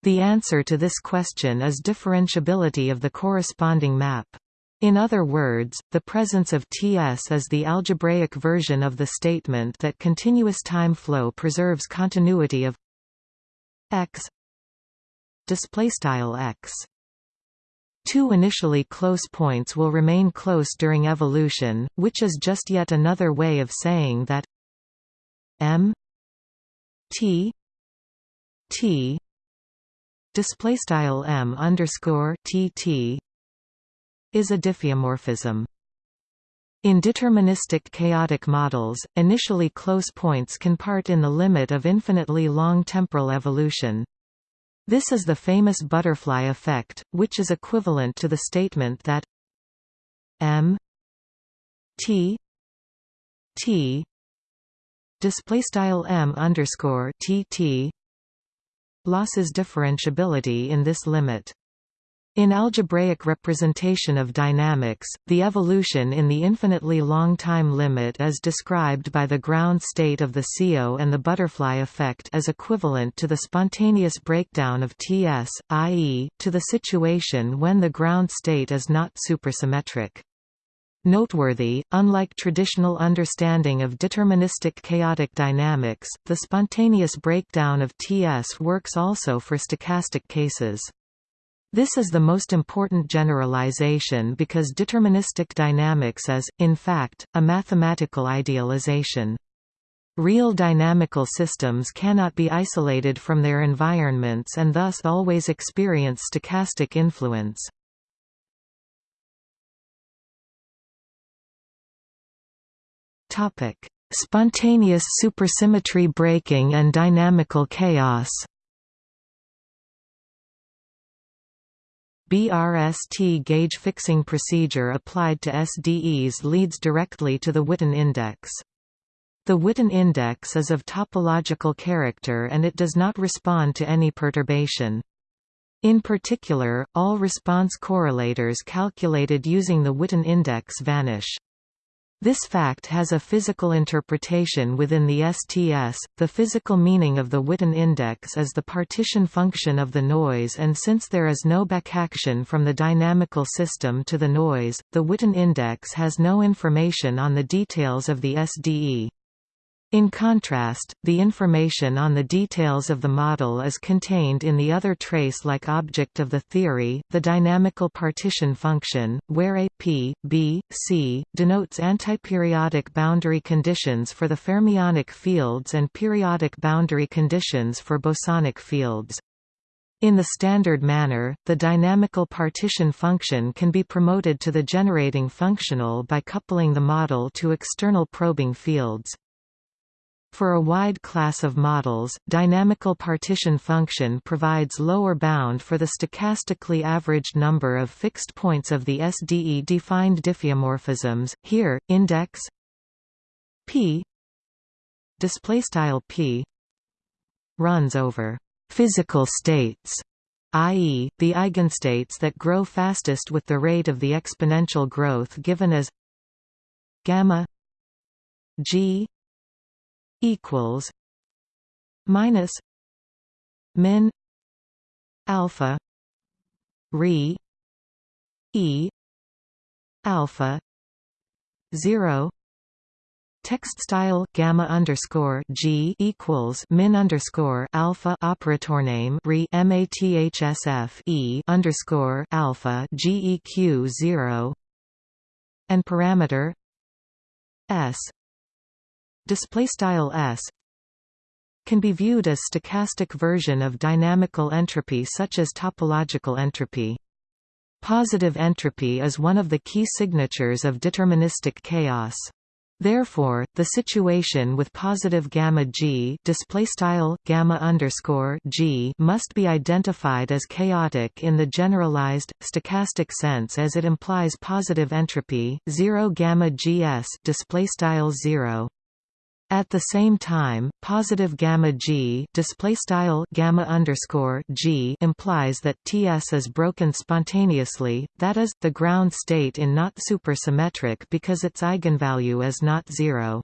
The answer to this question is differentiability of the corresponding map. In other words, the presence of Ts is the algebraic version of the statement that continuous time flow preserves continuity of x displaystyle x Two initially close points will remain close during evolution, which is just yet another way of saying that m t t display style m underscore t t is a diffeomorphism. In deterministic chaotic models, initially close points can part in the limit of infinitely long temporal evolution. This is the famous butterfly effect, which is equivalent to the statement that m t t display style m underscore t t losses differentiability in this limit. In algebraic representation of dynamics, the evolution in the infinitely long time limit is described by the ground state of the CO and the butterfly effect as equivalent to the spontaneous breakdown of Ts, i.e., to the situation when the ground state is not supersymmetric. Noteworthy, unlike traditional understanding of deterministic chaotic dynamics, the spontaneous breakdown of Ts works also for stochastic cases. This is the most important generalization because deterministic dynamics is, in fact, a mathematical idealization. Real dynamical systems cannot be isolated from their environments and thus always experience stochastic influence. Spontaneous supersymmetry breaking and dynamical chaos BRST gauge fixing procedure applied to SDEs leads directly to the Witten index. The Witten index is of topological character and it does not respond to any perturbation. In particular, all response correlators calculated using the Witten index vanish. This fact has a physical interpretation within the STS. The physical meaning of the Witten index is the partition function of the noise, and since there is no backaction from the dynamical system to the noise, the Witten index has no information on the details of the SDE. In contrast, the information on the details of the model is contained in the other trace-like object of the theory, the dynamical partition function, where A, P, B, C, denotes antiperiodic boundary conditions for the fermionic fields and periodic boundary conditions for bosonic fields. In the standard manner, the dynamical partition function can be promoted to the generating functional by coupling the model to external probing fields. For a wide class of models, dynamical partition function provides lower bound for the stochastically averaged number of fixed points of the SDE-defined diffeomorphisms. Here, index p displaystyle p runs over physical states i.e., the eigenstates that grow fastest with the rate of the exponential growth given as gamma g equals minus min alpha re e alpha 0 Text style gamma underscore g equals min underscore alpha operator name re mathsf e underscore alpha geq zero and parameter s display style s can be viewed as stochastic version of dynamical entropy such as topological entropy. Positive entropy is one of the key signatures of deterministic chaos. Therefore, the situation with positive gamma g display style gamma underscore g must be identified as chaotic in the generalized stochastic sense as it implies positive entropy. Zero gamma gs display style zero at the same time, positive gamma g display style gamma underscore g implies that Ts is broken spontaneously, that is, the ground state in not supersymmetric because its eigenvalue is not zero.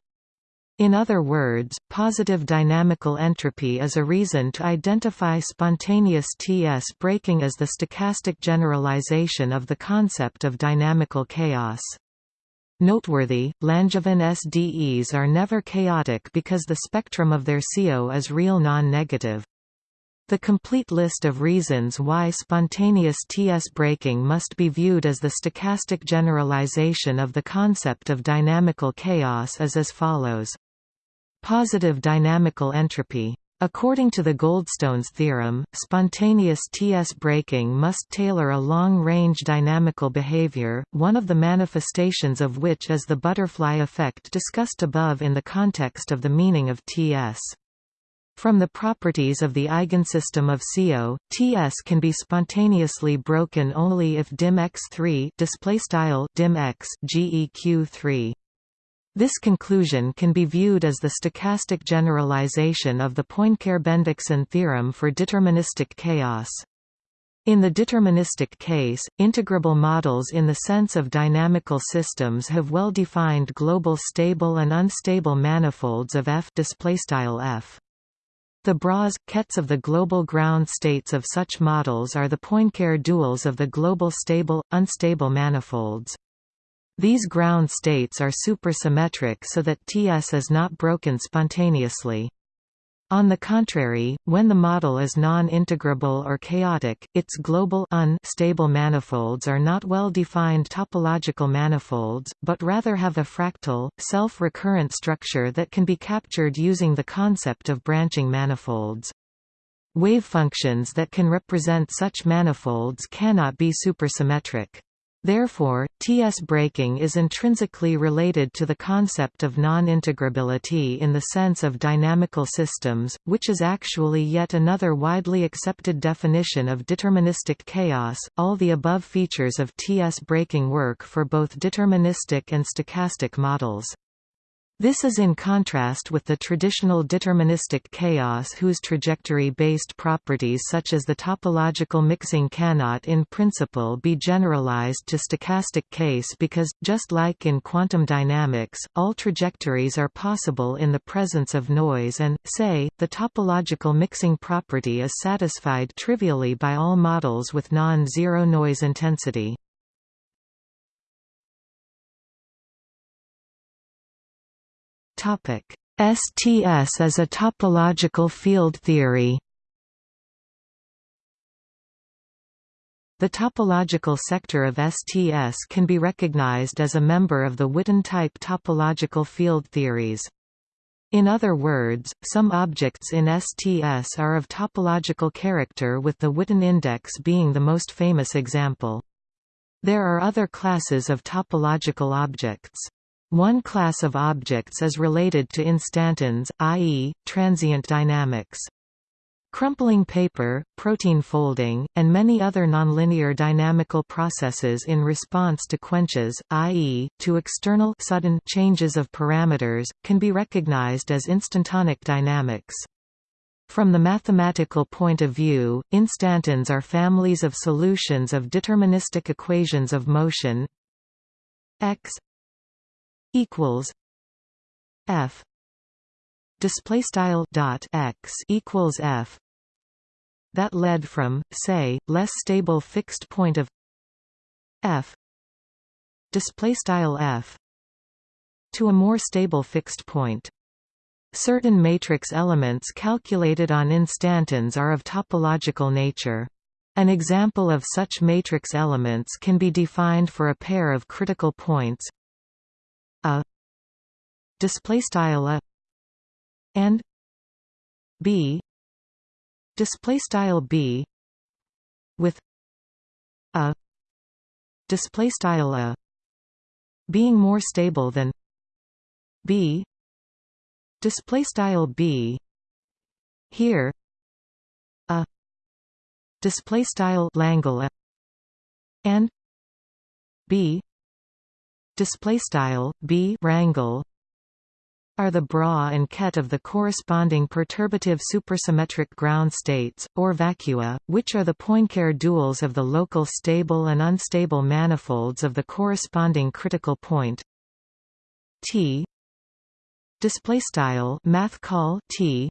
In other words, positive dynamical entropy is a reason to identify spontaneous Ts breaking as the stochastic generalization of the concept of dynamical chaos. Noteworthy, Langevin SDEs are never chaotic because the spectrum of their CO is real non-negative. The complete list of reasons why spontaneous TS breaking must be viewed as the stochastic generalization of the concept of dynamical chaos is as follows. Positive dynamical entropy According to the Goldstone's theorem, spontaneous TS breaking must tailor a long-range dynamical behavior, one of the manifestations of which is the butterfly effect discussed above in the context of the meaning of TS. From the properties of the eigensystem of CO, Ts can be spontaneously broken only if dim x3 display style dim x geq3 this conclusion can be viewed as the stochastic generalization of the Poincare-Bendixson theorem for deterministic chaos. In the deterministic case, integrable models in the sense of dynamical systems have well-defined global stable and unstable manifolds of F F. The bras, kets of the global ground states of such models are the Poincare duals of the global stable, unstable manifolds. These ground states are supersymmetric so that Ts is not broken spontaneously. On the contrary, when the model is non-integrable or chaotic, its global unstable manifolds are not well-defined topological manifolds, but rather have a fractal, self-recurrent structure that can be captured using the concept of branching manifolds. Wavefunctions that can represent such manifolds cannot be supersymmetric. Therefore, TS breaking is intrinsically related to the concept of non-integrability in the sense of dynamical systems, which is actually yet another widely accepted definition of deterministic chaos. All the above features of TS breaking work for both deterministic and stochastic models. This is in contrast with the traditional deterministic chaos whose trajectory-based properties such as the topological mixing cannot in principle be generalized to stochastic case because, just like in quantum dynamics, all trajectories are possible in the presence of noise and, say, the topological mixing property is satisfied trivially by all models with non-zero noise intensity. STS as a topological field theory The topological sector of STS can be recognized as a member of the Witten-type topological field theories. In other words, some objects in STS are of topological character with the Witten index being the most famous example. There are other classes of topological objects. One class of objects is related to instantons, i.e., transient dynamics. Crumpling paper, protein folding, and many other nonlinear dynamical processes in response to quenches, i.e., to external sudden changes of parameters, can be recognized as instantonic dynamics. From the mathematical point of view, instantons are families of solutions of deterministic equations of motion x equals F display style dot x equals F that led from say less stable fixed point of F display style F to a more stable fixed point Certain matrix elements calculated on instantons are of topological nature. An example of such matrix elements can be defined for a pair of critical points a display style a and b display style b with a display style a being more stable than b display style b. Here a display style langle and b display style b rangle are the bra and ket of the corresponding perturbative supersymmetric ground states, or vacua, which are the Poincare duals of the local stable and unstable manifolds of the corresponding critical point. T display style math call T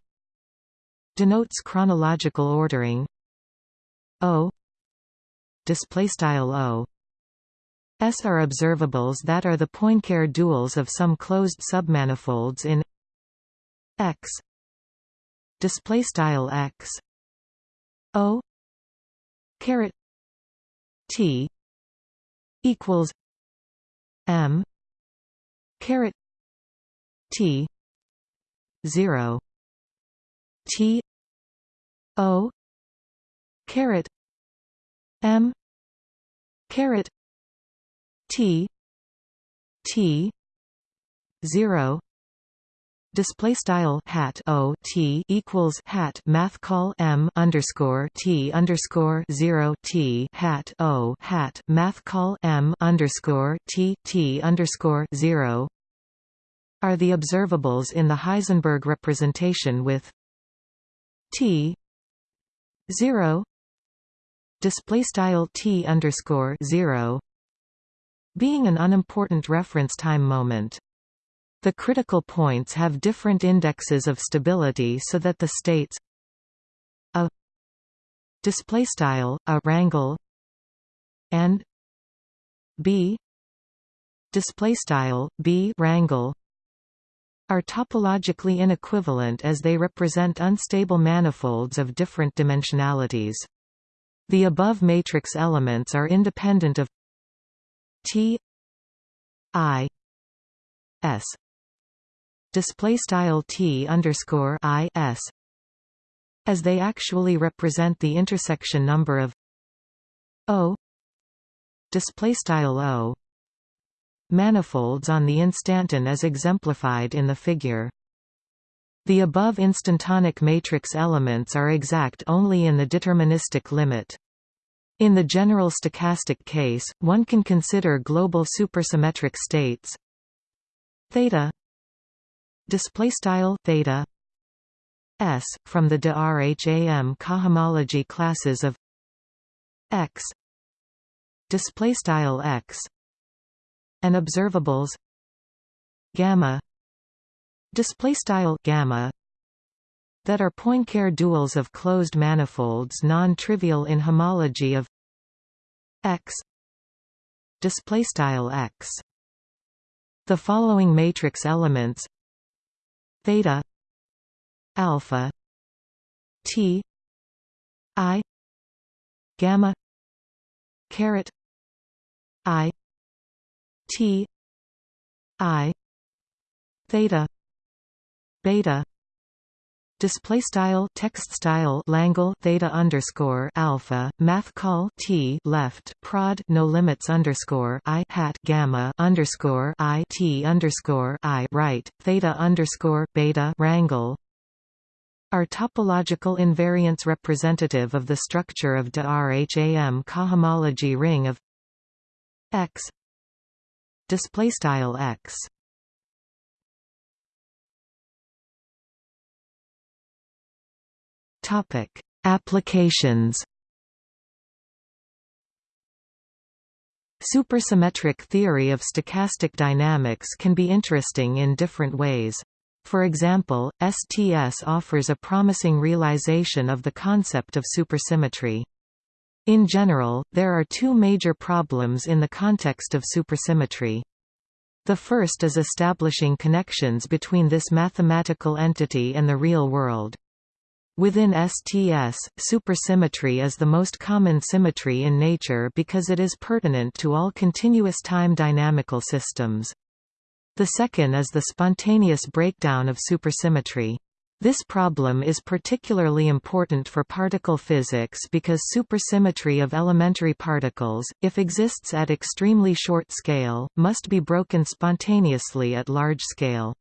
denotes chronological ordering. O display style O S are observables that are the Poincare duals of some closed submanifolds in X. Display style X. O. Caret T equals M. Caret T 0 T O. Caret M. Caret T T zero. Display style hat o t equals hat math call m underscore t underscore zero t hat o hat math call m underscore t t underscore zero. Are the observables in the Heisenberg representation with t zero. Display style t underscore zero being an unimportant reference time moment. The critical points have different indexes of stability so that the states a display style a rangle and b display style b rangle are topologically inequivalent as they represent unstable manifolds of different dimensionalities. The above matrix elements are independent of T I S display style T underscore I S as they actually represent the intersection number of O display style O manifolds on the instanton as exemplified in the figure. The above instantonic matrix elements are exact only in the deterministic limit. In the general stochastic case, one can consider global supersymmetric states. Theta. Display style theta. S from the de Rham cohomology classes of x. Display style x. And observables. Gamma. Display style gamma. That are Poincare duals of closed manifolds non-trivial in homology of x. Display style x. The following matrix elements. Theta. Alpha. T. I. Gamma. Caret. I. T. I. Theta. Beta display style text style Langle theta underscore alpha math call T left prod no limits underscore I hat gamma underscore I T underscore I right theta underscore beta rangle. Are topological invariants representative of the structure of de Rham cohomology ring of X. Display style x topic applications Supersymmetric theory of stochastic dynamics can be interesting in different ways. For example, STS offers a promising realization of the concept of supersymmetry. In general, there are two major problems in the context of supersymmetry. The first is establishing connections between this mathematical entity and the real world. Within STS, supersymmetry is the most common symmetry in nature because it is pertinent to all continuous time dynamical systems. The second is the spontaneous breakdown of supersymmetry. This problem is particularly important for particle physics because supersymmetry of elementary particles, if exists at extremely short scale, must be broken spontaneously at large scale.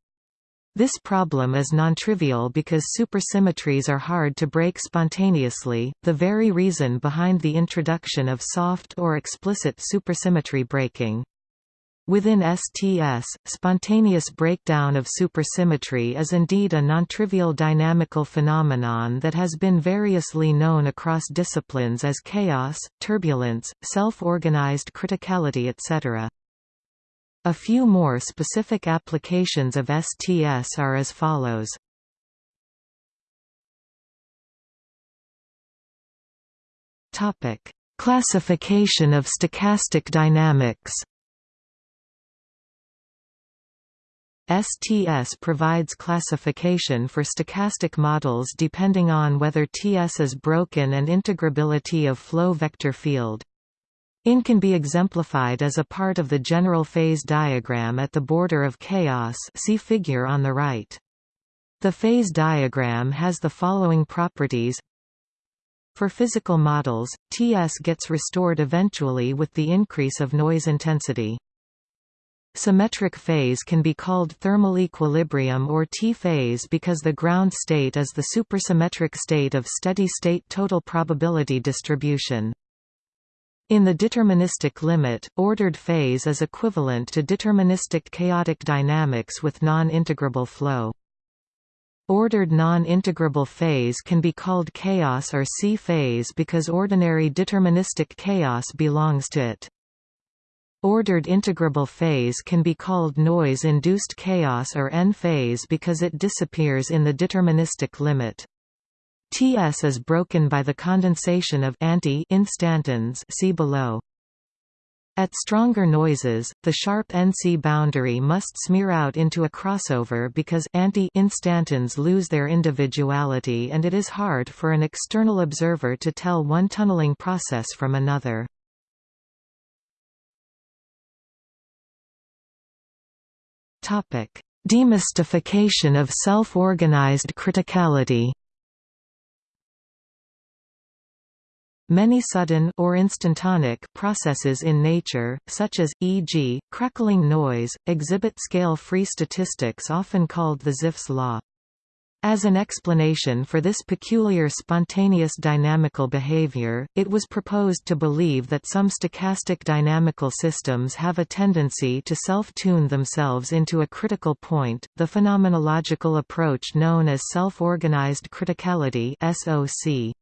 This problem is nontrivial because supersymmetries are hard to break spontaneously, the very reason behind the introduction of soft or explicit supersymmetry breaking. Within STS, spontaneous breakdown of supersymmetry is indeed a nontrivial dynamical phenomenon that has been variously known across disciplines as chaos, turbulence, self-organized criticality etc. A few more specific applications of STS are as follows. Topic: Classification of stochastic dynamics STS provides classification for stochastic models depending on whether TS is broken and integrability of flow vector field. IN can be exemplified as a part of the general phase diagram at the border of chaos see figure on the right. The phase diagram has the following properties For physical models, TS gets restored eventually with the increase of noise intensity. Symmetric phase can be called thermal equilibrium or T-phase because the ground state is the supersymmetric state of steady-state total probability distribution. In the deterministic limit, ordered phase is equivalent to deterministic chaotic dynamics with non-integrable flow. Ordered non-integrable phase can be called chaos or C phase because ordinary deterministic chaos belongs to it. Ordered integrable phase can be called noise-induced chaos or N-phase because it disappears in the deterministic limit. Ts is broken by the condensation of anti instantons see below. At stronger noises, the sharp NC boundary must smear out into a crossover because anti-instantons lose their individuality and it is hard for an external observer to tell one tunneling process from another. Demystification of self-organized criticality Many sudden or instantonic processes in nature, such as, e.g., crackling noise, exhibit scale-free statistics often called the Zipf's law. As an explanation for this peculiar spontaneous dynamical behavior, it was proposed to believe that some stochastic dynamical systems have a tendency to self-tune themselves into a critical point. The phenomenological approach known as self-organized criticality (SOC)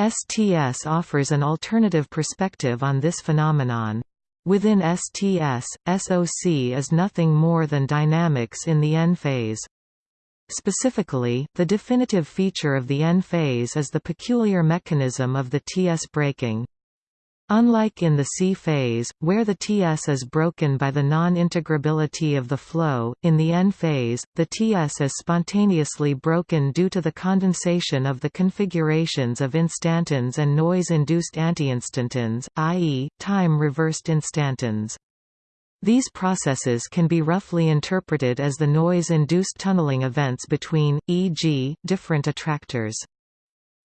STS offers an alternative perspective on this phenomenon. Within STS, SOC is nothing more than dynamics in the N phase. Specifically, the definitive feature of the N phase is the peculiar mechanism of the TS breaking. Unlike in the C phase, where the Ts is broken by the non-integrability of the flow, in the N phase, the Ts is spontaneously broken due to the condensation of the configurations of instantons and noise-induced anti-instantons, i.e., time-reversed instantons. These processes can be roughly interpreted as the noise-induced tunneling events between, e.g., different attractors.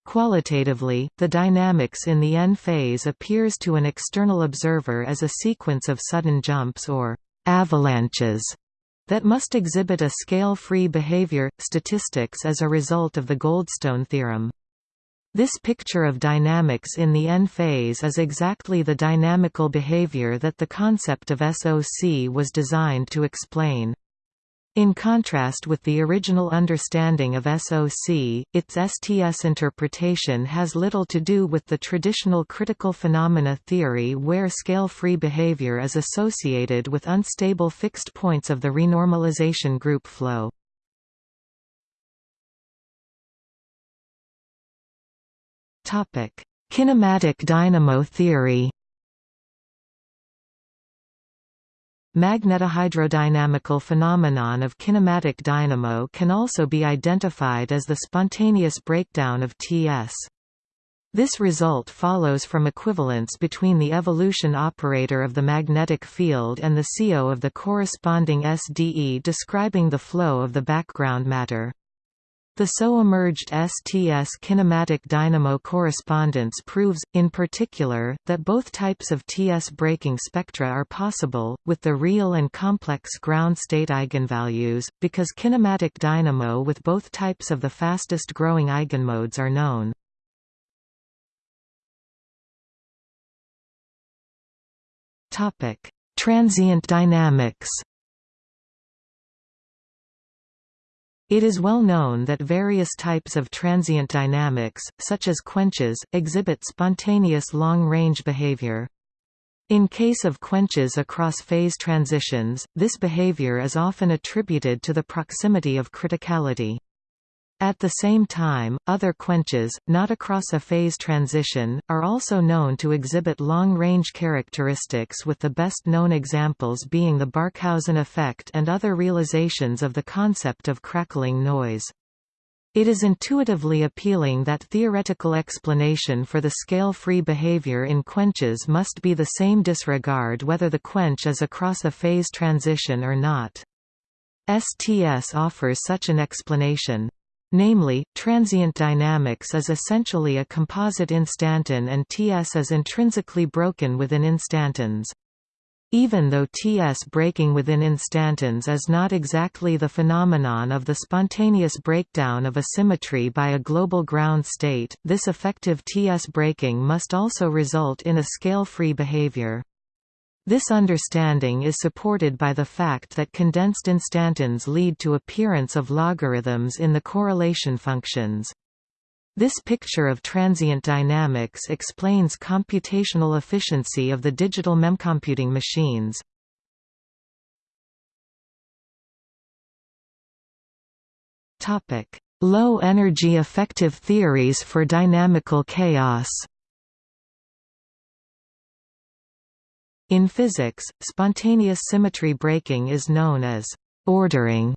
Qualitatively, the dynamics in the N phase appears to an external observer as a sequence of sudden jumps or avalanches that must exhibit a scale-free behavior, statistics as a result of the Goldstone theorem. This picture of dynamics in the N phase is exactly the dynamical behavior that the concept of SOC was designed to explain. In contrast with the original understanding of SOC, its STS interpretation has little to do with the traditional critical phenomena theory where scale-free behavior is associated with unstable fixed points of the renormalization group flow. Kinematic dynamo theory Magnetohydrodynamical phenomenon of kinematic dynamo can also be identified as the spontaneous breakdown of Ts. This result follows from equivalence between the evolution operator of the magnetic field and the CO of the corresponding SDE describing the flow of the background matter. The so emerged STS kinematic dynamo correspondence proves, in particular, that both types of TS breaking spectra are possible, with the real and complex ground state eigenvalues, because kinematic dynamo with both types of the fastest growing eigenmodes are known. Transient dynamics It is well known that various types of transient dynamics, such as quenches, exhibit spontaneous long-range behavior. In case of quenches across phase transitions, this behavior is often attributed to the proximity of criticality. At the same time, other quenches, not across a phase transition, are also known to exhibit long-range characteristics with the best known examples being the Barkhausen effect and other realizations of the concept of crackling noise. It is intuitively appealing that theoretical explanation for the scale-free behavior in quenches must be the same disregard whether the quench is across a phase transition or not. STS offers such an explanation. Namely, transient dynamics is essentially a composite instanton and Ts is intrinsically broken within instantons. Even though Ts breaking within instantons is not exactly the phenomenon of the spontaneous breakdown of a symmetry by a global ground state, this effective Ts breaking must also result in a scale-free behavior. This understanding is supported by the fact that condensed instantons lead to appearance of logarithms in the correlation functions. This picture of transient dynamics explains computational efficiency of the digital memcomputing machines. Low-energy effective theories for dynamical chaos In physics, spontaneous symmetry breaking is known as ordering.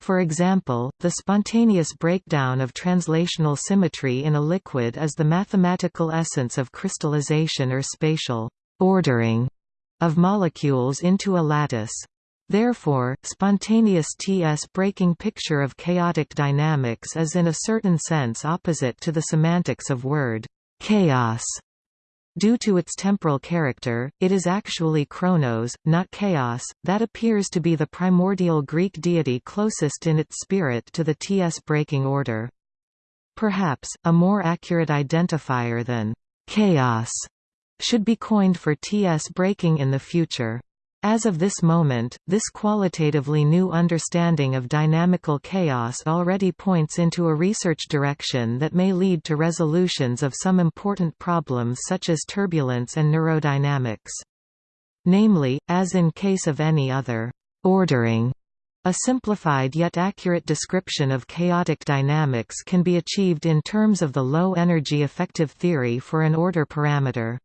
For example, the spontaneous breakdown of translational symmetry in a liquid is the mathematical essence of crystallization or spatial ordering of molecules into a lattice. Therefore, spontaneous T-S breaking picture of chaotic dynamics is in a certain sense opposite to the semantics of word chaos. Due to its temporal character, it is actually Chronos, not Chaos, that appears to be the primordial Greek deity closest in its spirit to the T-S breaking order. Perhaps, a more accurate identifier than «chaos» should be coined for T-S breaking in the future. As of this moment, this qualitatively new understanding of dynamical chaos already points into a research direction that may lead to resolutions of some important problems such as turbulence and neurodynamics. Namely, as in case of any other ordering a simplified yet accurate description of chaotic dynamics can be achieved in terms of the low-energy effective theory for an order parameter.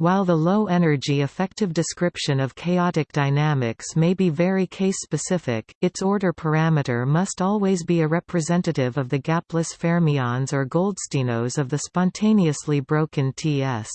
While the low-energy effective description of chaotic dynamics may be very case-specific, its order parameter must always be a representative of the gapless fermions or goldstinos of the spontaneously broken Ts.